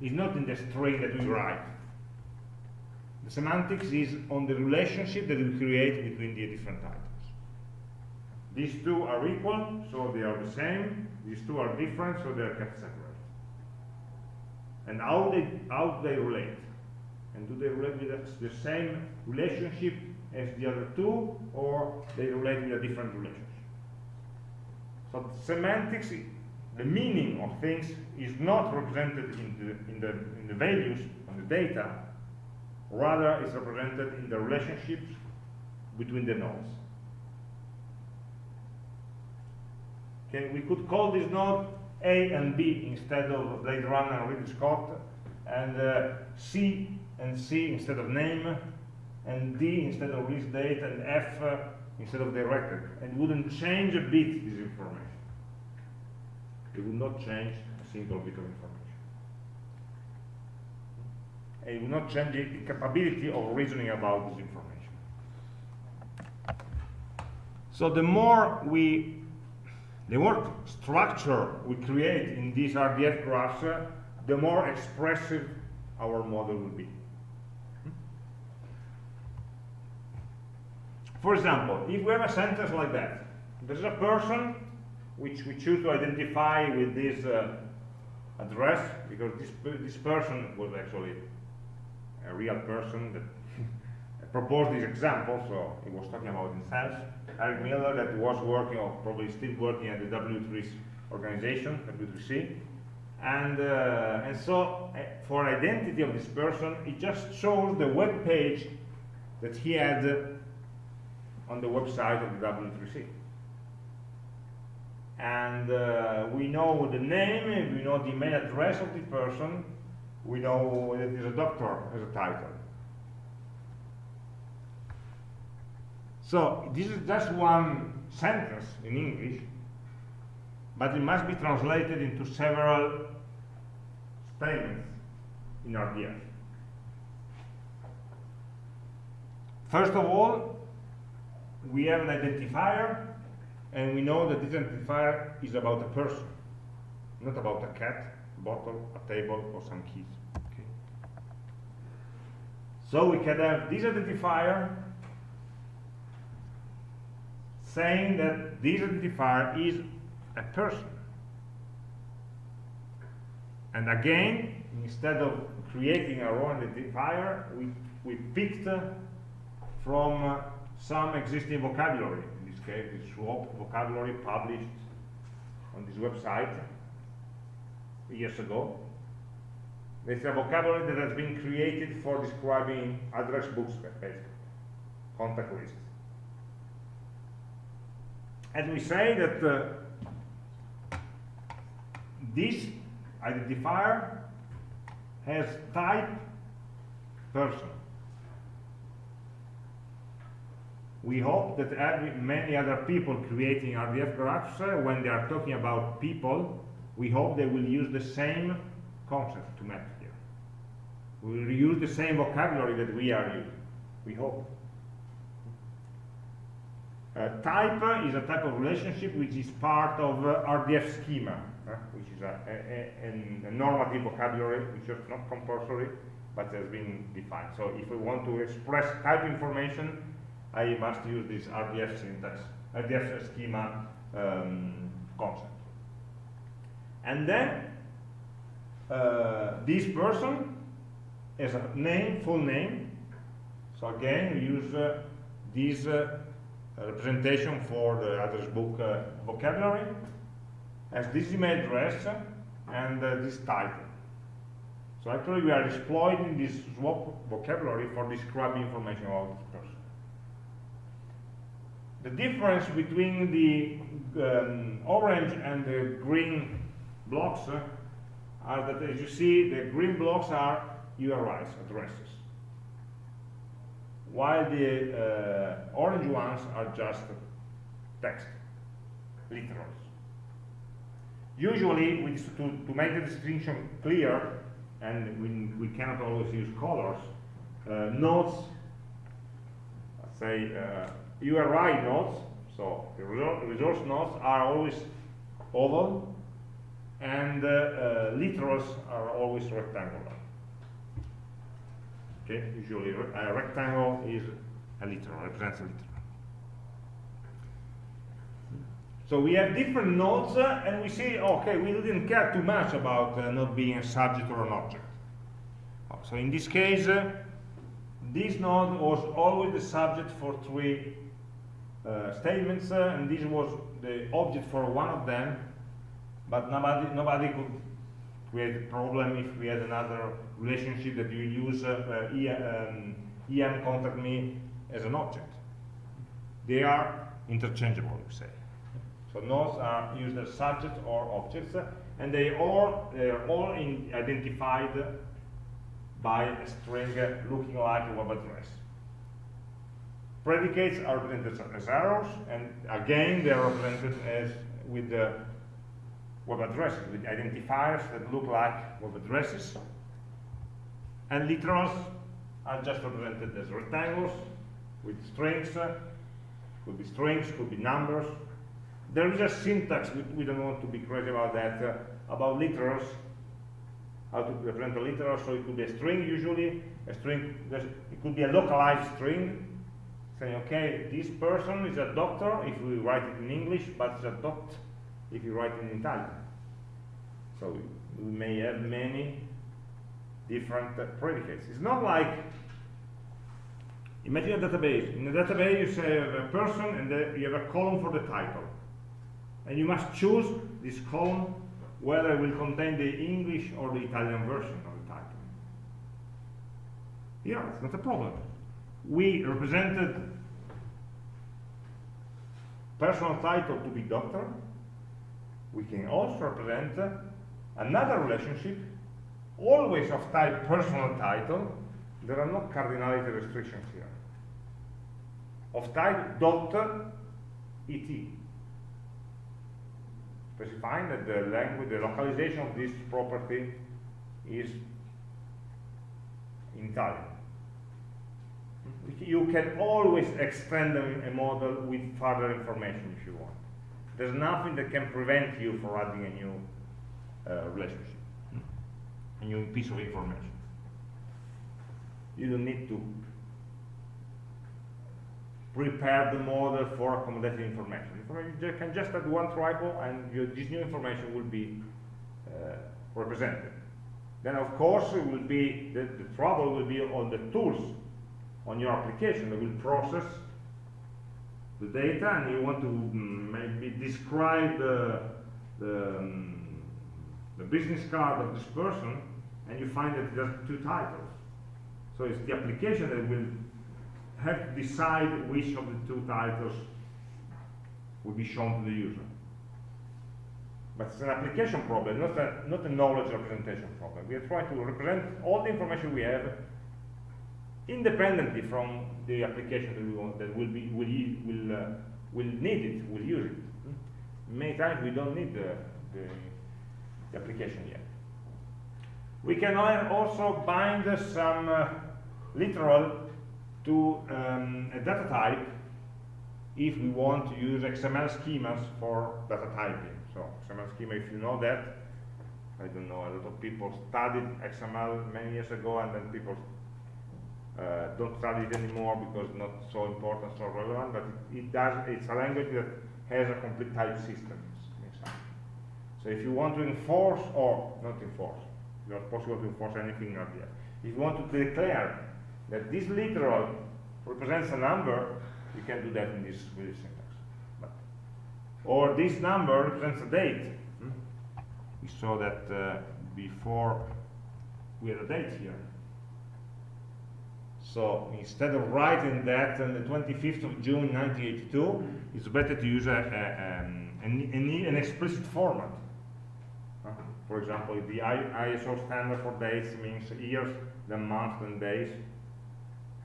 is not in the string that we write. The semantics is on the relationship that we create between the different items. These two are equal, so they are the same. These two are different, so they are kept separate. And how they, how they relate? And do they relate with the same relationship as the other two, or they relate with a different relationship? So semantics the meaning of things is not represented in the, in the, in the values, on the data, rather is represented in the relationships between the nodes. Okay, we could call this node A and B instead of Blade Runner and Ridley Scott, and uh, C and C instead of name, and D instead of release date, and F uh, instead of directed, and wouldn't change a bit this information. It will not change a single bit of information. And it will not change the capability of reasoning about this information. So the more we, the more structure we create in these RDF graphs, uh, the more expressive our model will be. For example, if we have a sentence like that, there's a person which we choose to identify with this uh, address, because this, this person was actually a real person that proposed this example, so he was talking about himself. Eric Miller that was working, or probably still working at the W3 organization, W3C. And, uh, and so, uh, for identity of this person, it just shows the web page that he had on the website of the W3C. And uh, we know the name, we know the email address of the person, we know that he's a doctor as a title. So this is just one sentence in English, but it must be translated into several statements in RDF. First of all, we have an identifier, and we know that this identifier is about a person, not about a cat, bottle, a table, or some keys. Okay. So we can have this identifier saying that this identifier is a person. And again, instead of creating our own identifier, we, we picked uh, from uh, some existing vocabulary. Case, the SWAP vocabulary published on this website years ago. It's a vocabulary that has been created for describing address books, basically, contact lists. And we say that uh, this identifier has type person. We hope that every, many other people creating RDF graphs, uh, when they are talking about people, we hope they will use the same concept to map here. We will use the same vocabulary that we are using. We hope. Uh, type is a type of relationship which is part of uh, RDF schema, uh, which is a, a, a, a, normative vocabulary which is not compulsory but has been defined. So if we want to express type information, I must use this RDF syntax, RDF schema um, concept. And then uh, this person has a name, full name. So again, we use uh, this uh, representation for the address book uh, vocabulary as this email address and uh, this title. So actually we are exploiting this SWAP vocabulary for describing information about this person. The difference between the um, orange and the green blocks uh, are that as you see the green blocks are URIs, addresses while the uh, orange ones are just text, literals. Usually, we, to, to make the distinction clear, and we, we cannot always use colors, uh, nodes, say uh, URI nodes, so the resource nodes are always oval, and uh, uh, literals are always rectangular. Okay, usually a rectangle is a literal, represents a literal. So we have different nodes, uh, and we see, okay, we didn't care too much about uh, not being a subject or an object. So in this case, uh, this node was always the subject for three statements, uh, and this was the object for one of them, but nobody, nobody could create a problem if we had another relationship that you use uh, uh, EM, um, EM contact me as an object. They are interchangeable, you say. So nodes are used as subjects or objects, uh, and they all they are all identified by a string looking like a web address. Predicates are represented as arrows, and again they are represented as with the web addresses, with identifiers that look like web addresses. And literals are just represented as rectangles with strings, uh, could be strings, could be numbers. There is a syntax, we, we don't want to be crazy about that, uh, about literals, how to represent a literal, so it could be a string usually, a string, it could be a localized string, okay, this person is a doctor, if we write it in English, but it's a dot if you write it in Italian. So we may have many different uh, predicates. It's not like, imagine a database. In a database you say a person and you have a column for the title. And you must choose this column whether it will contain the English or the Italian version of the title. Yeah, it's not a problem. We represented personal title to be doctor. We can also represent another relationship, always of type personal title. There are no cardinality restrictions here. Of type doctor, et specifying that the language, the localization of this property is in Italian. You can always extend a model with further information if you want. There's nothing that can prevent you from adding a new uh, relationship, a new piece of information. You don't need to prepare the model for accommodating information. You can just add one triple and you, this new information will be uh, represented. Then of course it will be, the, the trouble will be on the tools on your application that will process the data and you want to um, maybe describe the, the, um, the business card of this person and you find that there's two titles. So it's the application that will have to decide which of the two titles will be shown to the user. But it's an application problem, not a, not a knowledge representation problem. We are trying to represent all the information we have independently from the application that, we want, that will, be, will, will, uh, will need it, will use it. Many times we don't need the, the, the application yet. We can also bind some uh, literal to um, a data type if we want to use XML schemas for data typing. So XML schema, if you know that, I don't know, a lot of people studied XML many years ago and then people uh, don't study it anymore because it's not so important, so relevant, but it, it, does, it's a language that has a complete type system. So if you want to enforce, or not enforce, it's not possible to enforce anything not yet. If you want to declare that this literal represents a number, you can do that in this with this syntax. But, or this number represents a date. Hmm? We saw that uh, before we had a date here. So instead of writing that on the 25th of June 1982, it's better to use a, a, um, an, an, explicit format. For example, the ISO standard for dates means years, then months, then days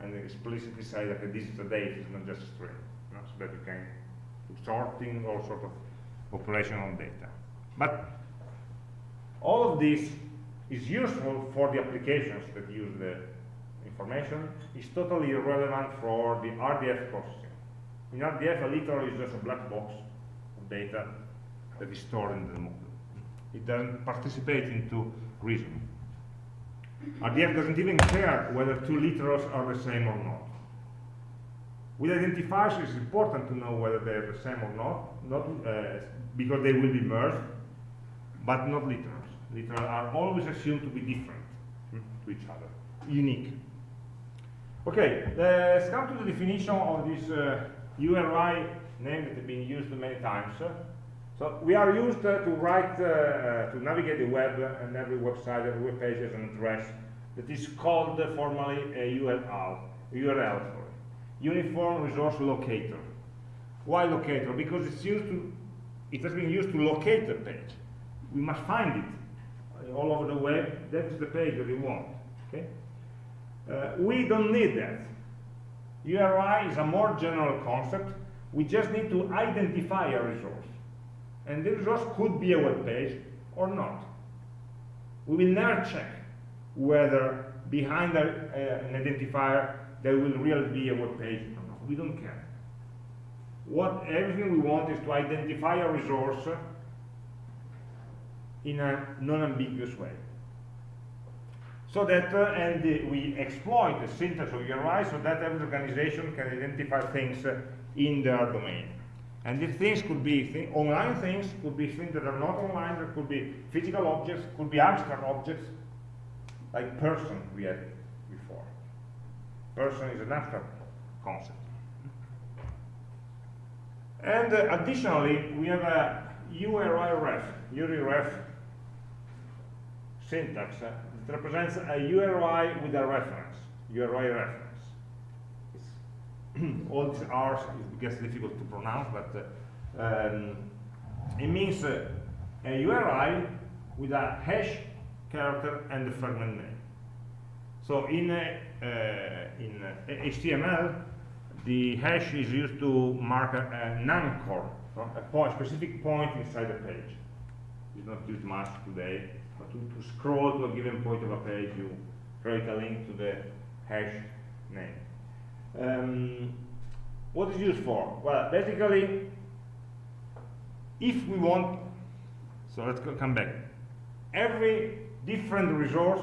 and explicitly say that this is a date, it's not just a string, you know, so that you can do sorting all sort of operational data. But all of this is useful for the applications that use the information. It's totally irrelevant for the RDF processing. In RDF, a literal is just a black box of data that is stored in the model. It doesn't participate into reasoning. RDF doesn't even care whether two literals are the same or not. With identifiers, it's important to know whether they're the same or not, not uh, because they will be merged, but not literals. Literals are always assumed to be different to each other, unique. Okay, let's come to the definition of this uh, URI name that has been used many times. So we are used uh, to write, uh, uh, to navigate the web and every website, every web page has an address that is called formally a URL, URL sorry, Uniform Resource Locator. Why locator? Because it's used to, it has been used to locate the page. We must find it all over the web. That is the page that we want. Okay? Uh, we don't need that. URI is a more general concept. We just need to identify a resource. And the resource could be a web page or not. We will never check whether behind a, uh, an identifier there will really be a web page or not. We don't care. What everything we want is to identify a resource in a non-ambiguous way. So that, uh, and uh, we exploit the syntax of URI so that every organization can identify things uh, in their domain. And these things could be online things, could be things that are not online, could be physical objects, could be abstract objects, like person we had before. Person is an abstract concept. And uh, additionally, we have a URI ref, URI ref syntax uh, that represents a URI with a reference, URI reference. All these R's, it gets difficult to pronounce, but uh, um, it means uh, a URI with a hash character and the fragment name. So in, uh, uh, in HTML, the hash is used to mark a, an anchor, a point, specific point inside the page. It's not used much today, to, to scroll to a given point of a page, you create a link to the hash name. Um, what is used for? Well, basically, if we want, so let's come back. Every different resource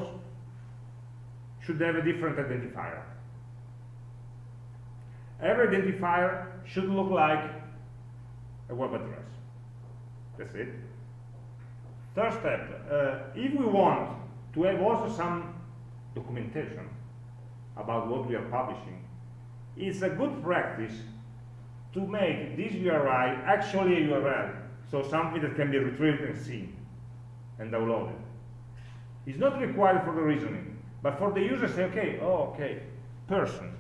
should have a different identifier. Every identifier should look like a web address. That's it. Third step, uh, if we want to have also some documentation about what we are publishing, it's a good practice to make this URI actually a URL, so something that can be retrieved and seen and downloaded. It's not required for the reasoning, but for the user say, okay, oh, okay, person.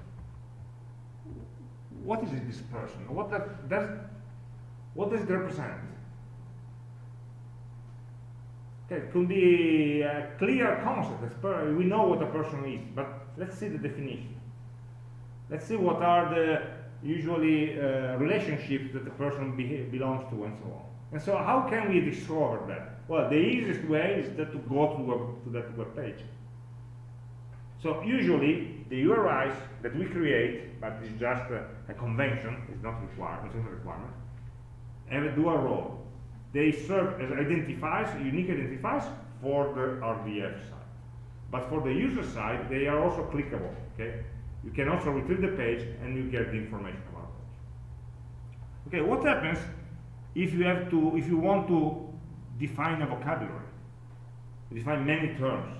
What is this person? What that, does, what does it represent? It could be a clear concept. We know what a person is, but let's see the definition. Let's see what are the usually uh, relationships that the person be belongs to and so on. And so how can we discover that? Well, the easiest way is that to go to, web, to that web page. So usually the URIs that we create, but it's just a, a convention, it's not required, it's not a requirement, have a role. They serve as identifiers, unique identifiers for the RDF side. But for the user side, they are also clickable, okay? You can also retrieve the page and you get the information about it. Okay, what happens if you have to, if you want to define a vocabulary, define many terms?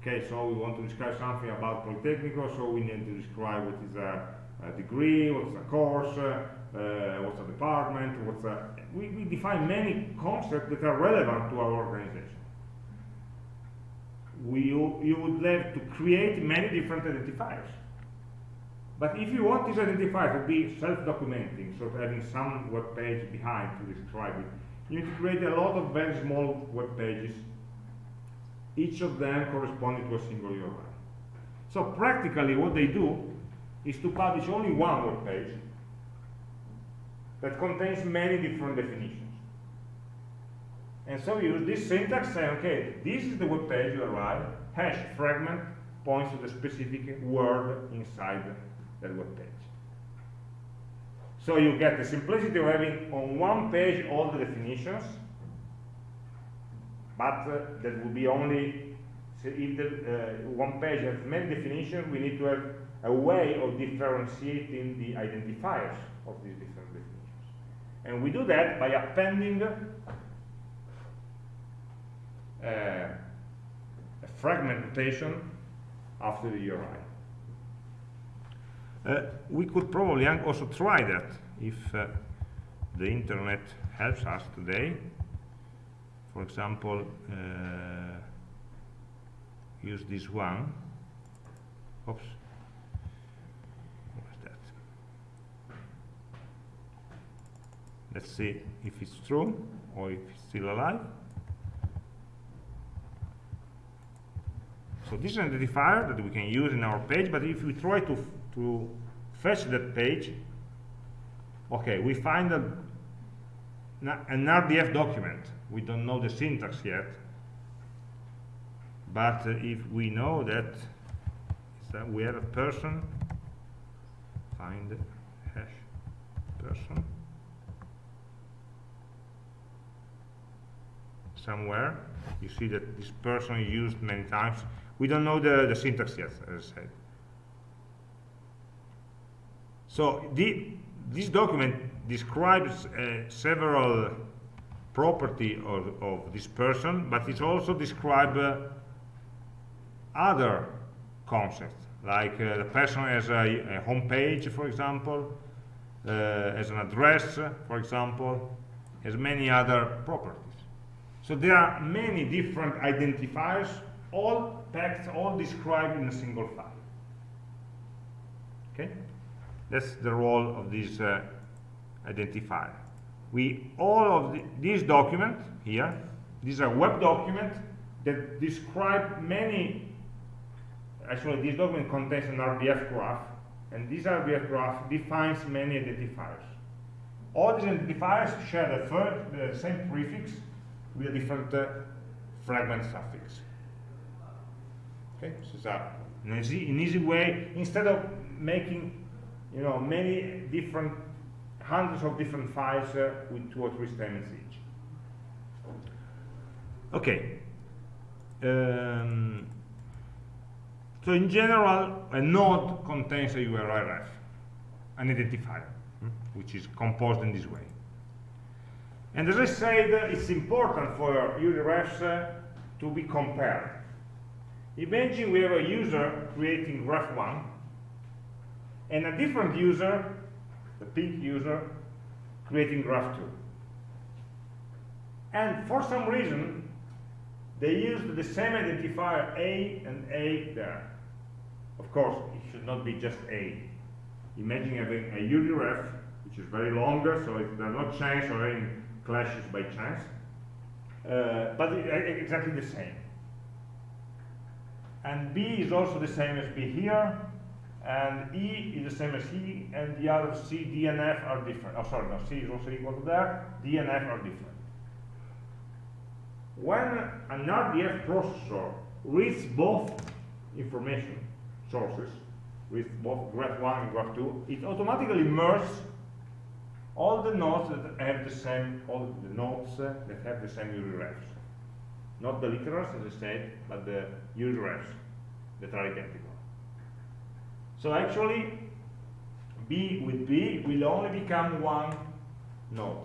Okay, so we want to describe something about Politecnico, so we need to describe what is a, a degree, what's a course, uh, Uh, what's a department, what's a... We, we define many concepts that are relevant to our organization. We, you, would have to create many different identifiers. But if you want this identifier to be self-documenting, so having some web page behind to describe it, you need to create a lot of very small web pages each of them corresponding to a single URI. So practically what they do is to publish only one web page that contains many different definitions. And so we use this syntax saying, okay, this is the web page URI, hash fragment points to the specific word inside that web page. So you get the simplicity of having on one page all the definitions, but uh, that will be only so if the uh, one page has many definitions we need to have a way of differentiating the identifiers of these different and we do that by appending uh, a fragment notation after the URI uh, we could probably also try that if uh, the internet helps us today for example, uh, use this one. Oops. What's that? Let's see if it's true or if it's still alive. So this is an identifier that we can use in our page, but if we try to, to fetch that page, okay, we find a, an RDF document we don't know the syntax yet but if we know that, that we have a person find hash person somewhere. You see that this person is used many times. We don't know the, the syntax yet as I said. So the this document describes uh, several property of, of, this person, but it also describes uh, other concepts, like uh, the person has a, a home page, for example, uh, as an address, for example, as many other properties. So there are many different identifiers, all packed, all described in a single file. Okay? That's the role of this uh, identifier. We all of the, these documents here, these are web documents that describe many. Actually, this document contains an RDF graph, and this RDF graph defines many identifiers. All these identifiers share the, first, the same prefix with a different uh, fragment suffix. Okay, so it's an easy, an easy way instead of making you know, many different, hundreds of different files uh, with two or three statements each. Okay. Um, so in general, a node contains a URI ref, an identifier, hmm, which is composed in this way. And as I said, it's important for URI uh, to be compared. Imagine we have a user creating graph 1 and a different user, the pink user, creating graph 2. And for some reason, they used the same identifier A and A there. Of course, it should not be just A. Imagine having a URIREF, which is very longer, so it does not change or any clashes by chance, uh, but uh, exactly the same. And B is also the same as B here, and E is the same as E, and the other C, D, and F are different. Oh, sorry, no, C is also equal to there, D and F are different. When an RDF processor reads both information sources, with both graph 1 and graph 2, it automatically merges all the nodes that have the same, all the nodes that have the same URIREFs. Not the literals, as I said, but the URIREFs that are identical. So actually, B with B will only become one node.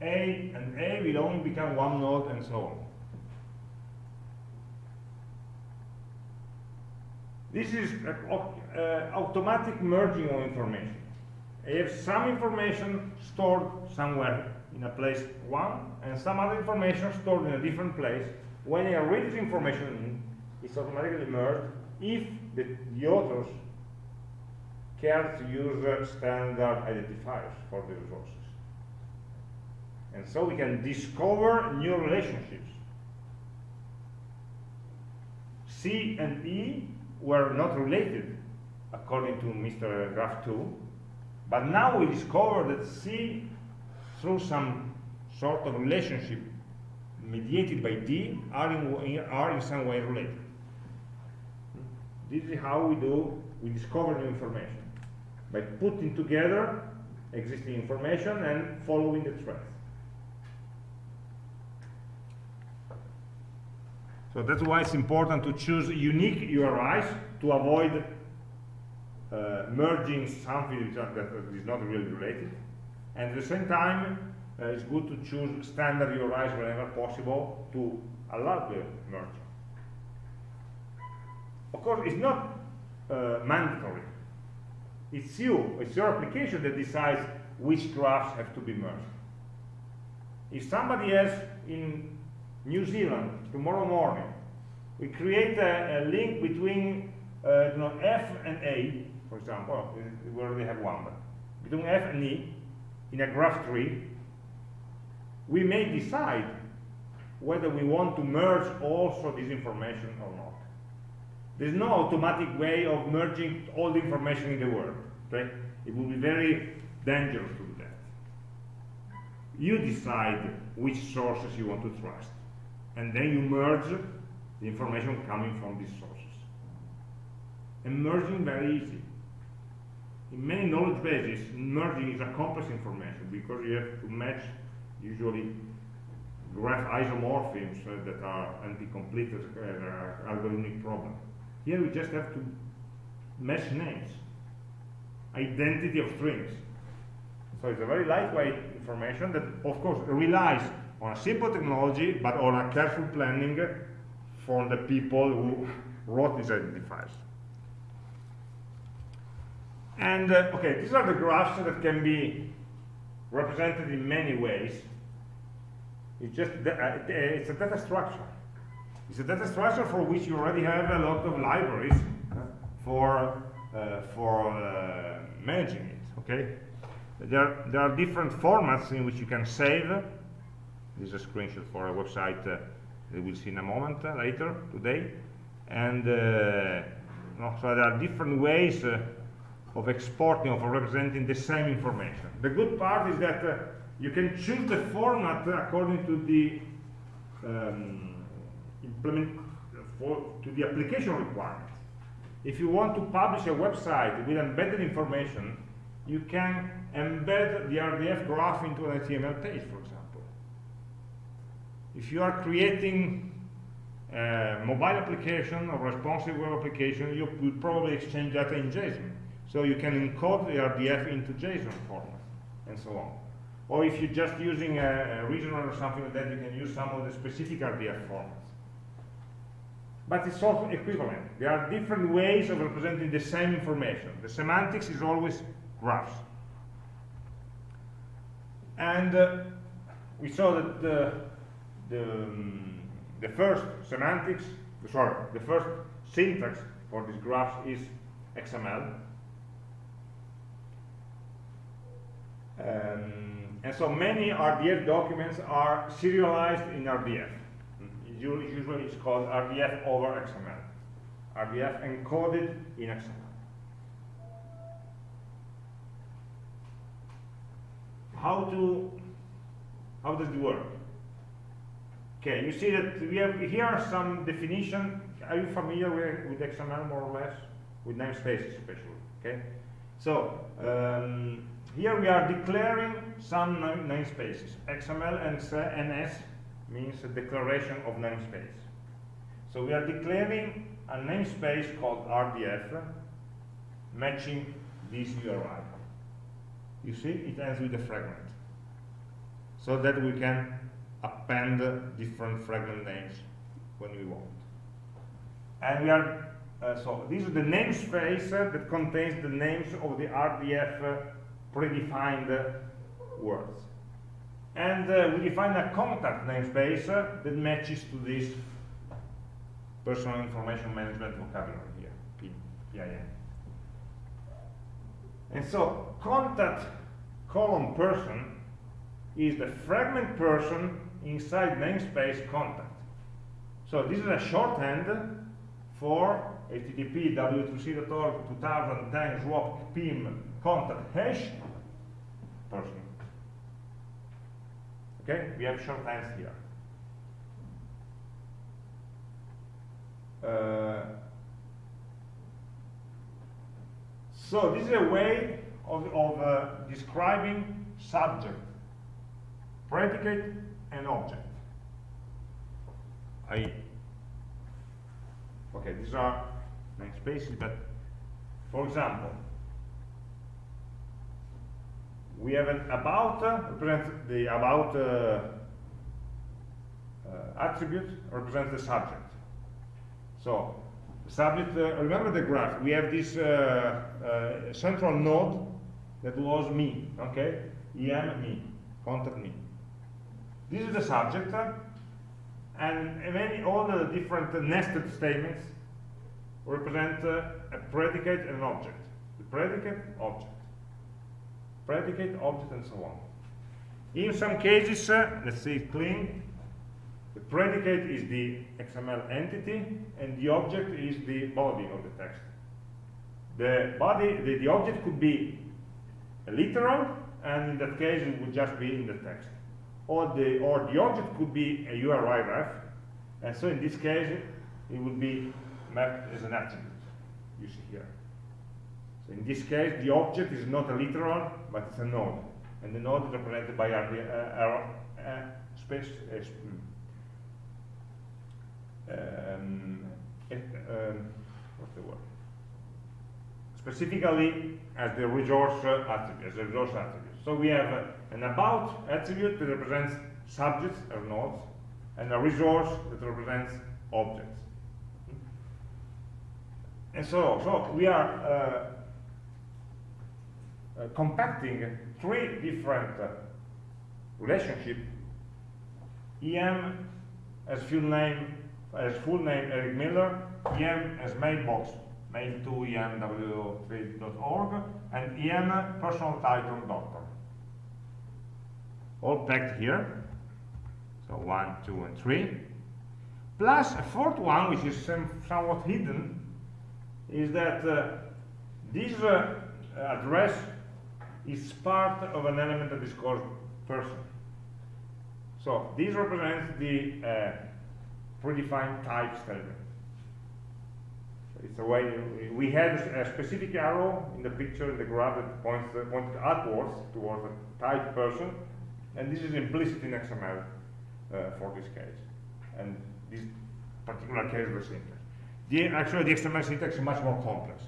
A and A will only become one node and so on. This is uh, automatic merging of information. Have some information stored somewhere in a place one, and some other information stored in a different place. When I read this information in, it's automatically merged if the, the authors care to use standard identifiers for the resources. And so we can discover new relationships. C and E were not related, according to Mr. Graph 2, but now we discover that C, through some sort of relationship mediated by D, are in, are in some way related. This is how we do, we discover new information by putting together existing information and following the thread. So that's why it's important to choose unique URIs to avoid uh, merging something that is not really related. And at the same time, uh, it's good to choose standard URIs whenever possible to allow the merging. Of course, it's not uh, mandatory it's you, it's your application that decides which graphs have to be merged. If somebody else in New Zealand tomorrow morning, we create a, a link between uh, you know, F and A, for example, oh, we already have one, but between F and E in a graph tree, we may decide whether we want to merge also this information or not. There's no automatic way of merging all the information in the world. Okay? It would be very dangerous to do that. You decide which sources you want to trust. And then you merge the information coming from these sources. And merging very easy. In many knowledge bases, merging is a complex information because you have to match usually graph isomorphisms uh, that are NP-complete uh, algorithmic problem. Here we just have to match names, identity of strings. So it's a very lightweight information that, of course, relies on a simple technology, but on a careful planning for the people who wrote these identifiers. And, uh, okay, these are the graphs that can be represented in many ways. It's just, uh, it's a data structure. It's a data structure for which you already have a lot of libraries uh, for, uh, for uh, managing it, okay? There, there are different formats in which you can save. This is a screenshot for a website uh, that we'll see in a moment uh, later today. And uh, so there are different ways uh, of exporting, of representing the same information. The good part is that uh, you can choose the format according to the um, implement for, to the application requirements. If you want to publish a website with embedded information, you can embed the RDF graph into an HTML page, for example. If you are creating a mobile application or responsive web application, you will probably exchange data in JSON. So you can encode the RDF into JSON format, and so on. Or if you're just using a, a regional or something like that, you can use some of the specific RDF formats. But it's also equivalent. There are different ways of representing the same information. The semantics is always graphs. And uh, we saw that the, the, um, the first semantics, sorry, the first syntax for these graphs is XML. Um, and so many RDF documents are serialized in RDF. Usually it's called RDF over XML. RDF encoded in XML. How to, how does it work? Okay, you see that we have here are some definition. Are you familiar with, with XML more or less? With namespaces especially, okay? So, um, here we are declaring some namespaces. XML and NS means a declaration of namespace. So we are declaring a namespace called RDF matching this URI. You see, it ends with a fragment. So that we can append different fragment names when we want. And we are, uh, so this is the namespace that contains the names of the RDF predefined words. And uh, we define a contact namespace uh, that matches to this personal information management vocabulary here, PIM. And so contact column person is the fragment person inside namespace contact. So this is a shorthand for HTTP w3c.org 2010 swap pim contact hash Okay, we have shorthands here. Uh, so this is a way of, of uh, describing subject, predicate, and object. I okay, these are namespaces, but for example, we have an about uh, represents the about uh, uh, attribute represents the subject. So subject, uh, remember the graph, we have this central node that was me, okay? EM me, contact me. This is the subject, and many all the different nested statements represent a predicate and an object. The predicate, object predicate, object, and so on. In some cases, uh, let's say clean, the predicate is the XML entity, and the object is the body of the text. The body, the, the object could be a literal, and in that case it would just be in the text. Or the, or the object could be a URI ref, and so in this case it would be mapped as an attribute, you see here. So in this case, the object is not a literal, but it's a node. And the node is represented by RD, uh, uh, space, uh, um, um, what's the word? Specifically as the resource attribute, as a resource attribute. So we have an about attribute that represents subjects or nodes, and a resource that represents objects. And so, so we are uh, uh, compacting three different uh, relationships. EM as full name, as full name Eric Miller, EM as mailbox mail2emw3.org, and EM personal title doctor. All packed here. So one, two, and three. Plus a fourth one, which is some, somewhat hidden, is that uh, this uh, address is part of an element that is called person. So this represents the uh, predefined type statement. It's a way we had a specific arrow in the picture in the graph that points uh, pointed upwards towards a type person, and this is implicit in XML uh, for this case, and this particular case the syntax. The, actually, the XML syntax is much more complex.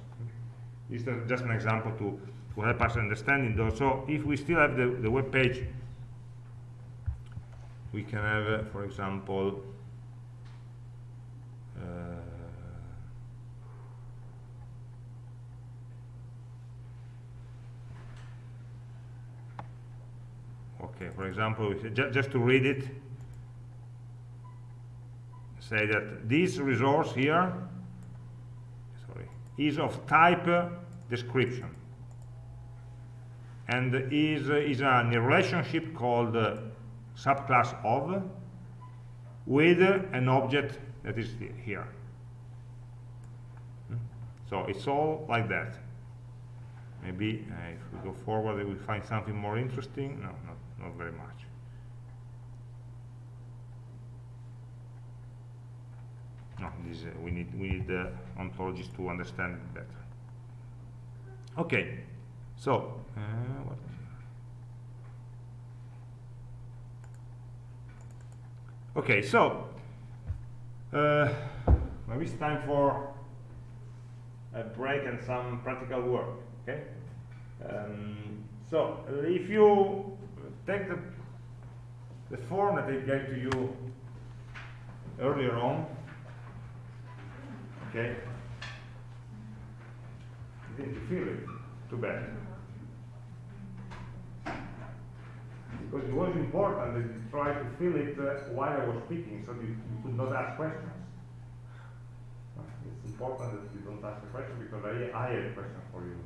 This is just an example to, to help us understanding those. So if we still have the, the web page, we can have, uh, for example, uh, okay, for example, ju just to read it, say that this resource here sorry, is of type description and is, is a relationship called uh, subclass of with an object that is here. Hmm? So it's all like that. Maybe uh, if we go forward, we find something more interesting. No, not, not very much. No, this, uh, we need we need uh, ontologies to understand better. Okay, so uh, what Okay, so uh, maybe it's time for a break and some practical work. Okay, um, so if you take the the form that I gave to you earlier on, okay, you didn't feel it. Too bad. Because it was important that you try to fill it uh, while I was speaking so you, you could not ask questions. It's important that you don't ask a question because I, I have a question for you.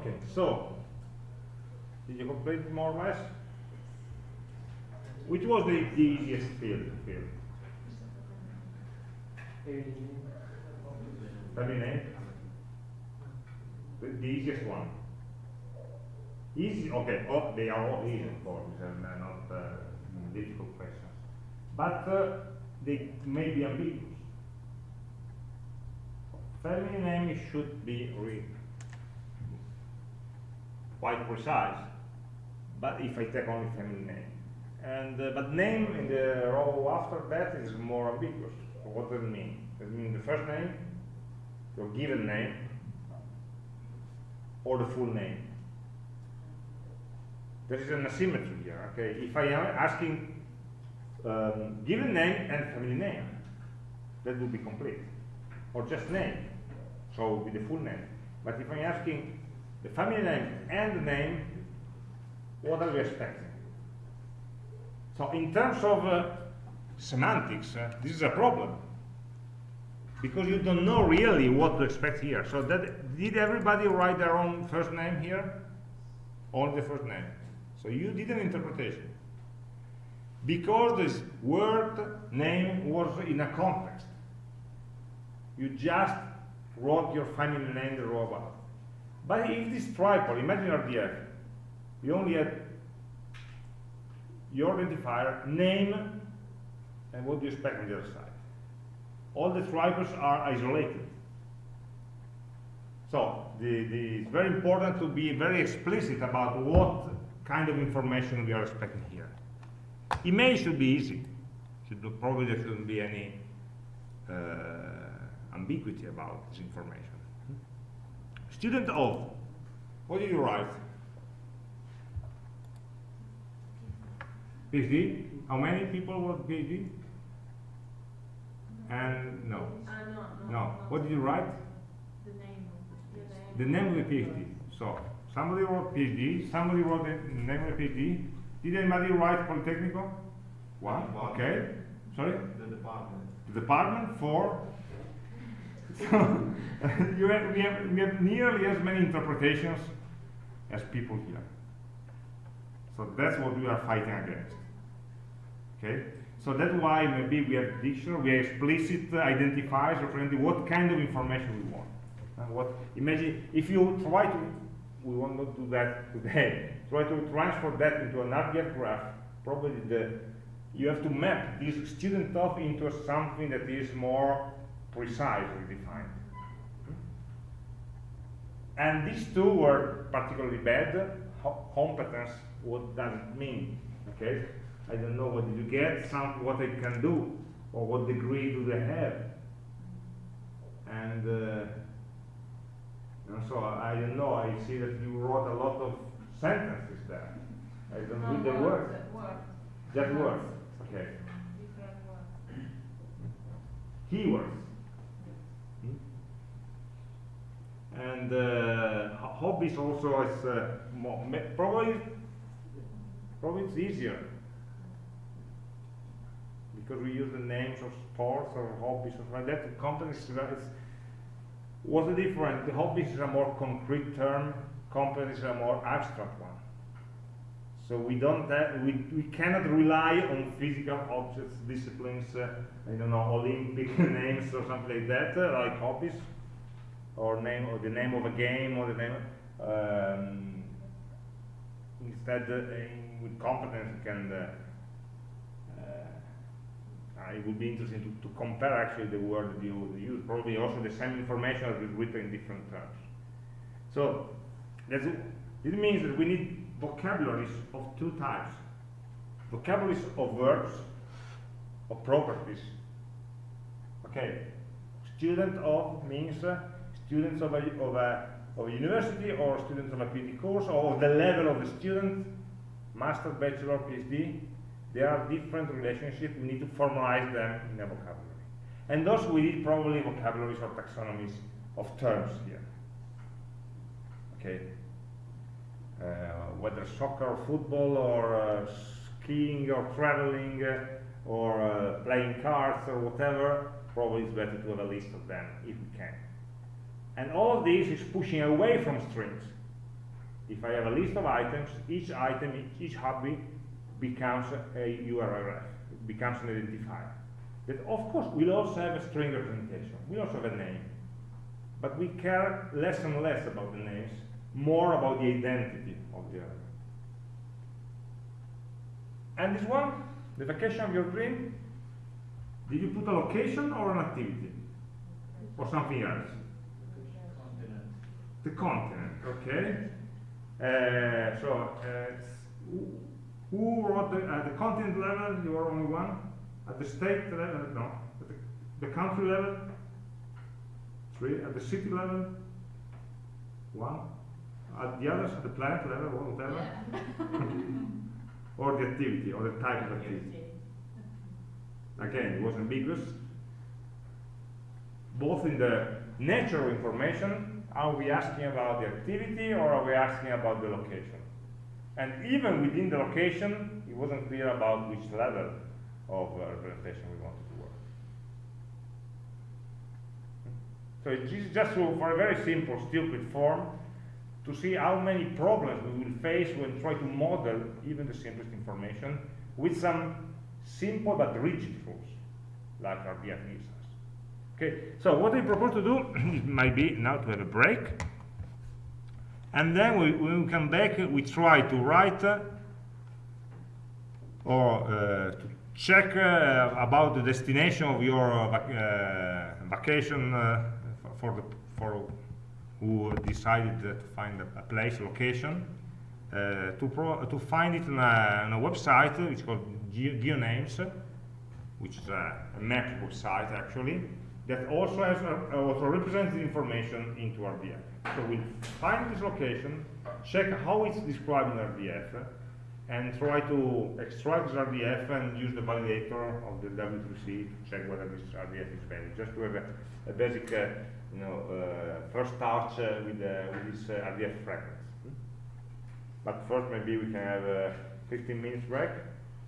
Okay, so did you complete more or less? Which was the, the easiest field? field? Family name? The, the easiest one. Easy, okay, oh, they are all easy, course, and uh, not uh, difficult questions. But uh, they may be ambiguous. Family name should be read quite precise. but if I take only family name. And, uh, but name in the row after that is more ambiguous. What does it mean? Does it mean the first name, your given name, or the full name? There is an asymmetry here, okay? If I am asking um, given name and family name, that would be complete. Or just name, so with the full name. But if I'm asking the family name and the name, what are we expecting? So in terms of uh, semantics, uh, this is a problem. Because you don't know really what to expect here. So that, did everybody write their own first name here? Only the first name. So you did an interpretation. Because this word name was in a context. You just wrote your family name the row above. But if this triple, imagine RDF, you only had your identifier, name, and what do you expect on the other side. All the triples are isolated. So the, the, it's very important to be very explicit about what kind of information we are expecting here. Email should be easy. Should, probably there shouldn't be any uh, ambiguity about this information. Student of, what did you write? PhD? How many people wrote PhD? And no. Uh, no, no. No. What did you write? The name of the, The name of the PhD. So, somebody wrote PhD, somebody wrote the name of the PhD. Did anybody write Politecnico? One, okay. Sorry? The department. The department for so you have, we, have, we have nearly as many interpretations as people here. So that's what we are fighting against. Okay? So that's why maybe we have dictionary, we have explicit identifiers representing what kind of information we want. And what imagine if you try to we will not do that today. Try to transfer that into an RDF graph, probably the you have to map this student of into something that is more precisely defined. And these two were particularly bad. Ho competence, what does it mean? Okay, I don't know what did you get, some what they can do, or what degree do they have. And uh, so I don't know, I see that you wrote a lot of sentences there. I don't read the words. Word, Just words. Okay. different words. Keywords. And uh, hobbies also is uh, more, probably probably it's easier because we use the names of sports or hobbies or like that. The companies is what's the difference? The hobbies is a more concrete term. Companies is a more abstract one. So we don't have, we, we cannot rely on physical objects, disciplines, uh, I don't know, Olympic names or something like that, uh, like hobbies, or name or the name of a game or the name. Um, instead, uh, with competence, can. Uh, uh, it would be interesting to, to compare actually the word that you use. Probably also the same information is written in different terms. So that's it. It means that we need vocabularies of two types. Vocabularies of verbs, of properties. Okay, student of means uh, students of a, of, a, of a university or students of a PhD course or the level of the student, master, bachelor, PhD. There are different relationships, we need to formalize them in a vocabulary. And thus we need probably vocabularies or taxonomies of terms here. Okay, uh, whether soccer or football or uh, skiing or traveling uh, or uh, playing cards or whatever, probably it's better to have a list of them if we can. And all of this is pushing away from strings. If I have a list of items, each item, each hobby becomes a URL, it becomes an identifier. That of course will also have a string representation, we also have a name. But we care less and less about the names, more about the identity of the other. And this one, the vacation of your dream, did you put a location or an activity? Or something else? The continent, okay? Uh, so, uh, who, wrote the, at the continent level, you are only one. At the state level, no. At the, the country level, three. At the city level, one. At the others, at the planet level, or whatever. or the activity, or the type of activity. Again, it was ambiguous. Both in the nature of information, are we asking about the activity or are we asking about the location? And even within the location, it wasn't clear about which level of uh, representation we wanted to work. So it is just to, for a very simple, stupid form, to see how many problems we will face when try to model even the simplest information with some simple but rigid rules, like RDF gives us. Okay, so what I propose to do might be now to have a break, and then we, when we come back, we try to write uh, or uh, to check uh, about the destination of your uh, vac uh, vacation uh, for the for who decided to find a, place, location, to pro to find it on a, on a website which is called Geo GeoNames, which is a map website actually, that also has also represents the information into RDF. So we find this location, check how it's described in RDF, and try to extract RDF and use the validator of the W3C to check whether this RDF is valid, just to have a, a basic, uh, you know, uh, first touch uh, with, with this uh, RDF fragments. Hmm? But first, maybe we can have a 15 minutes break,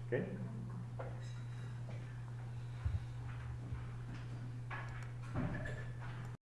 okay?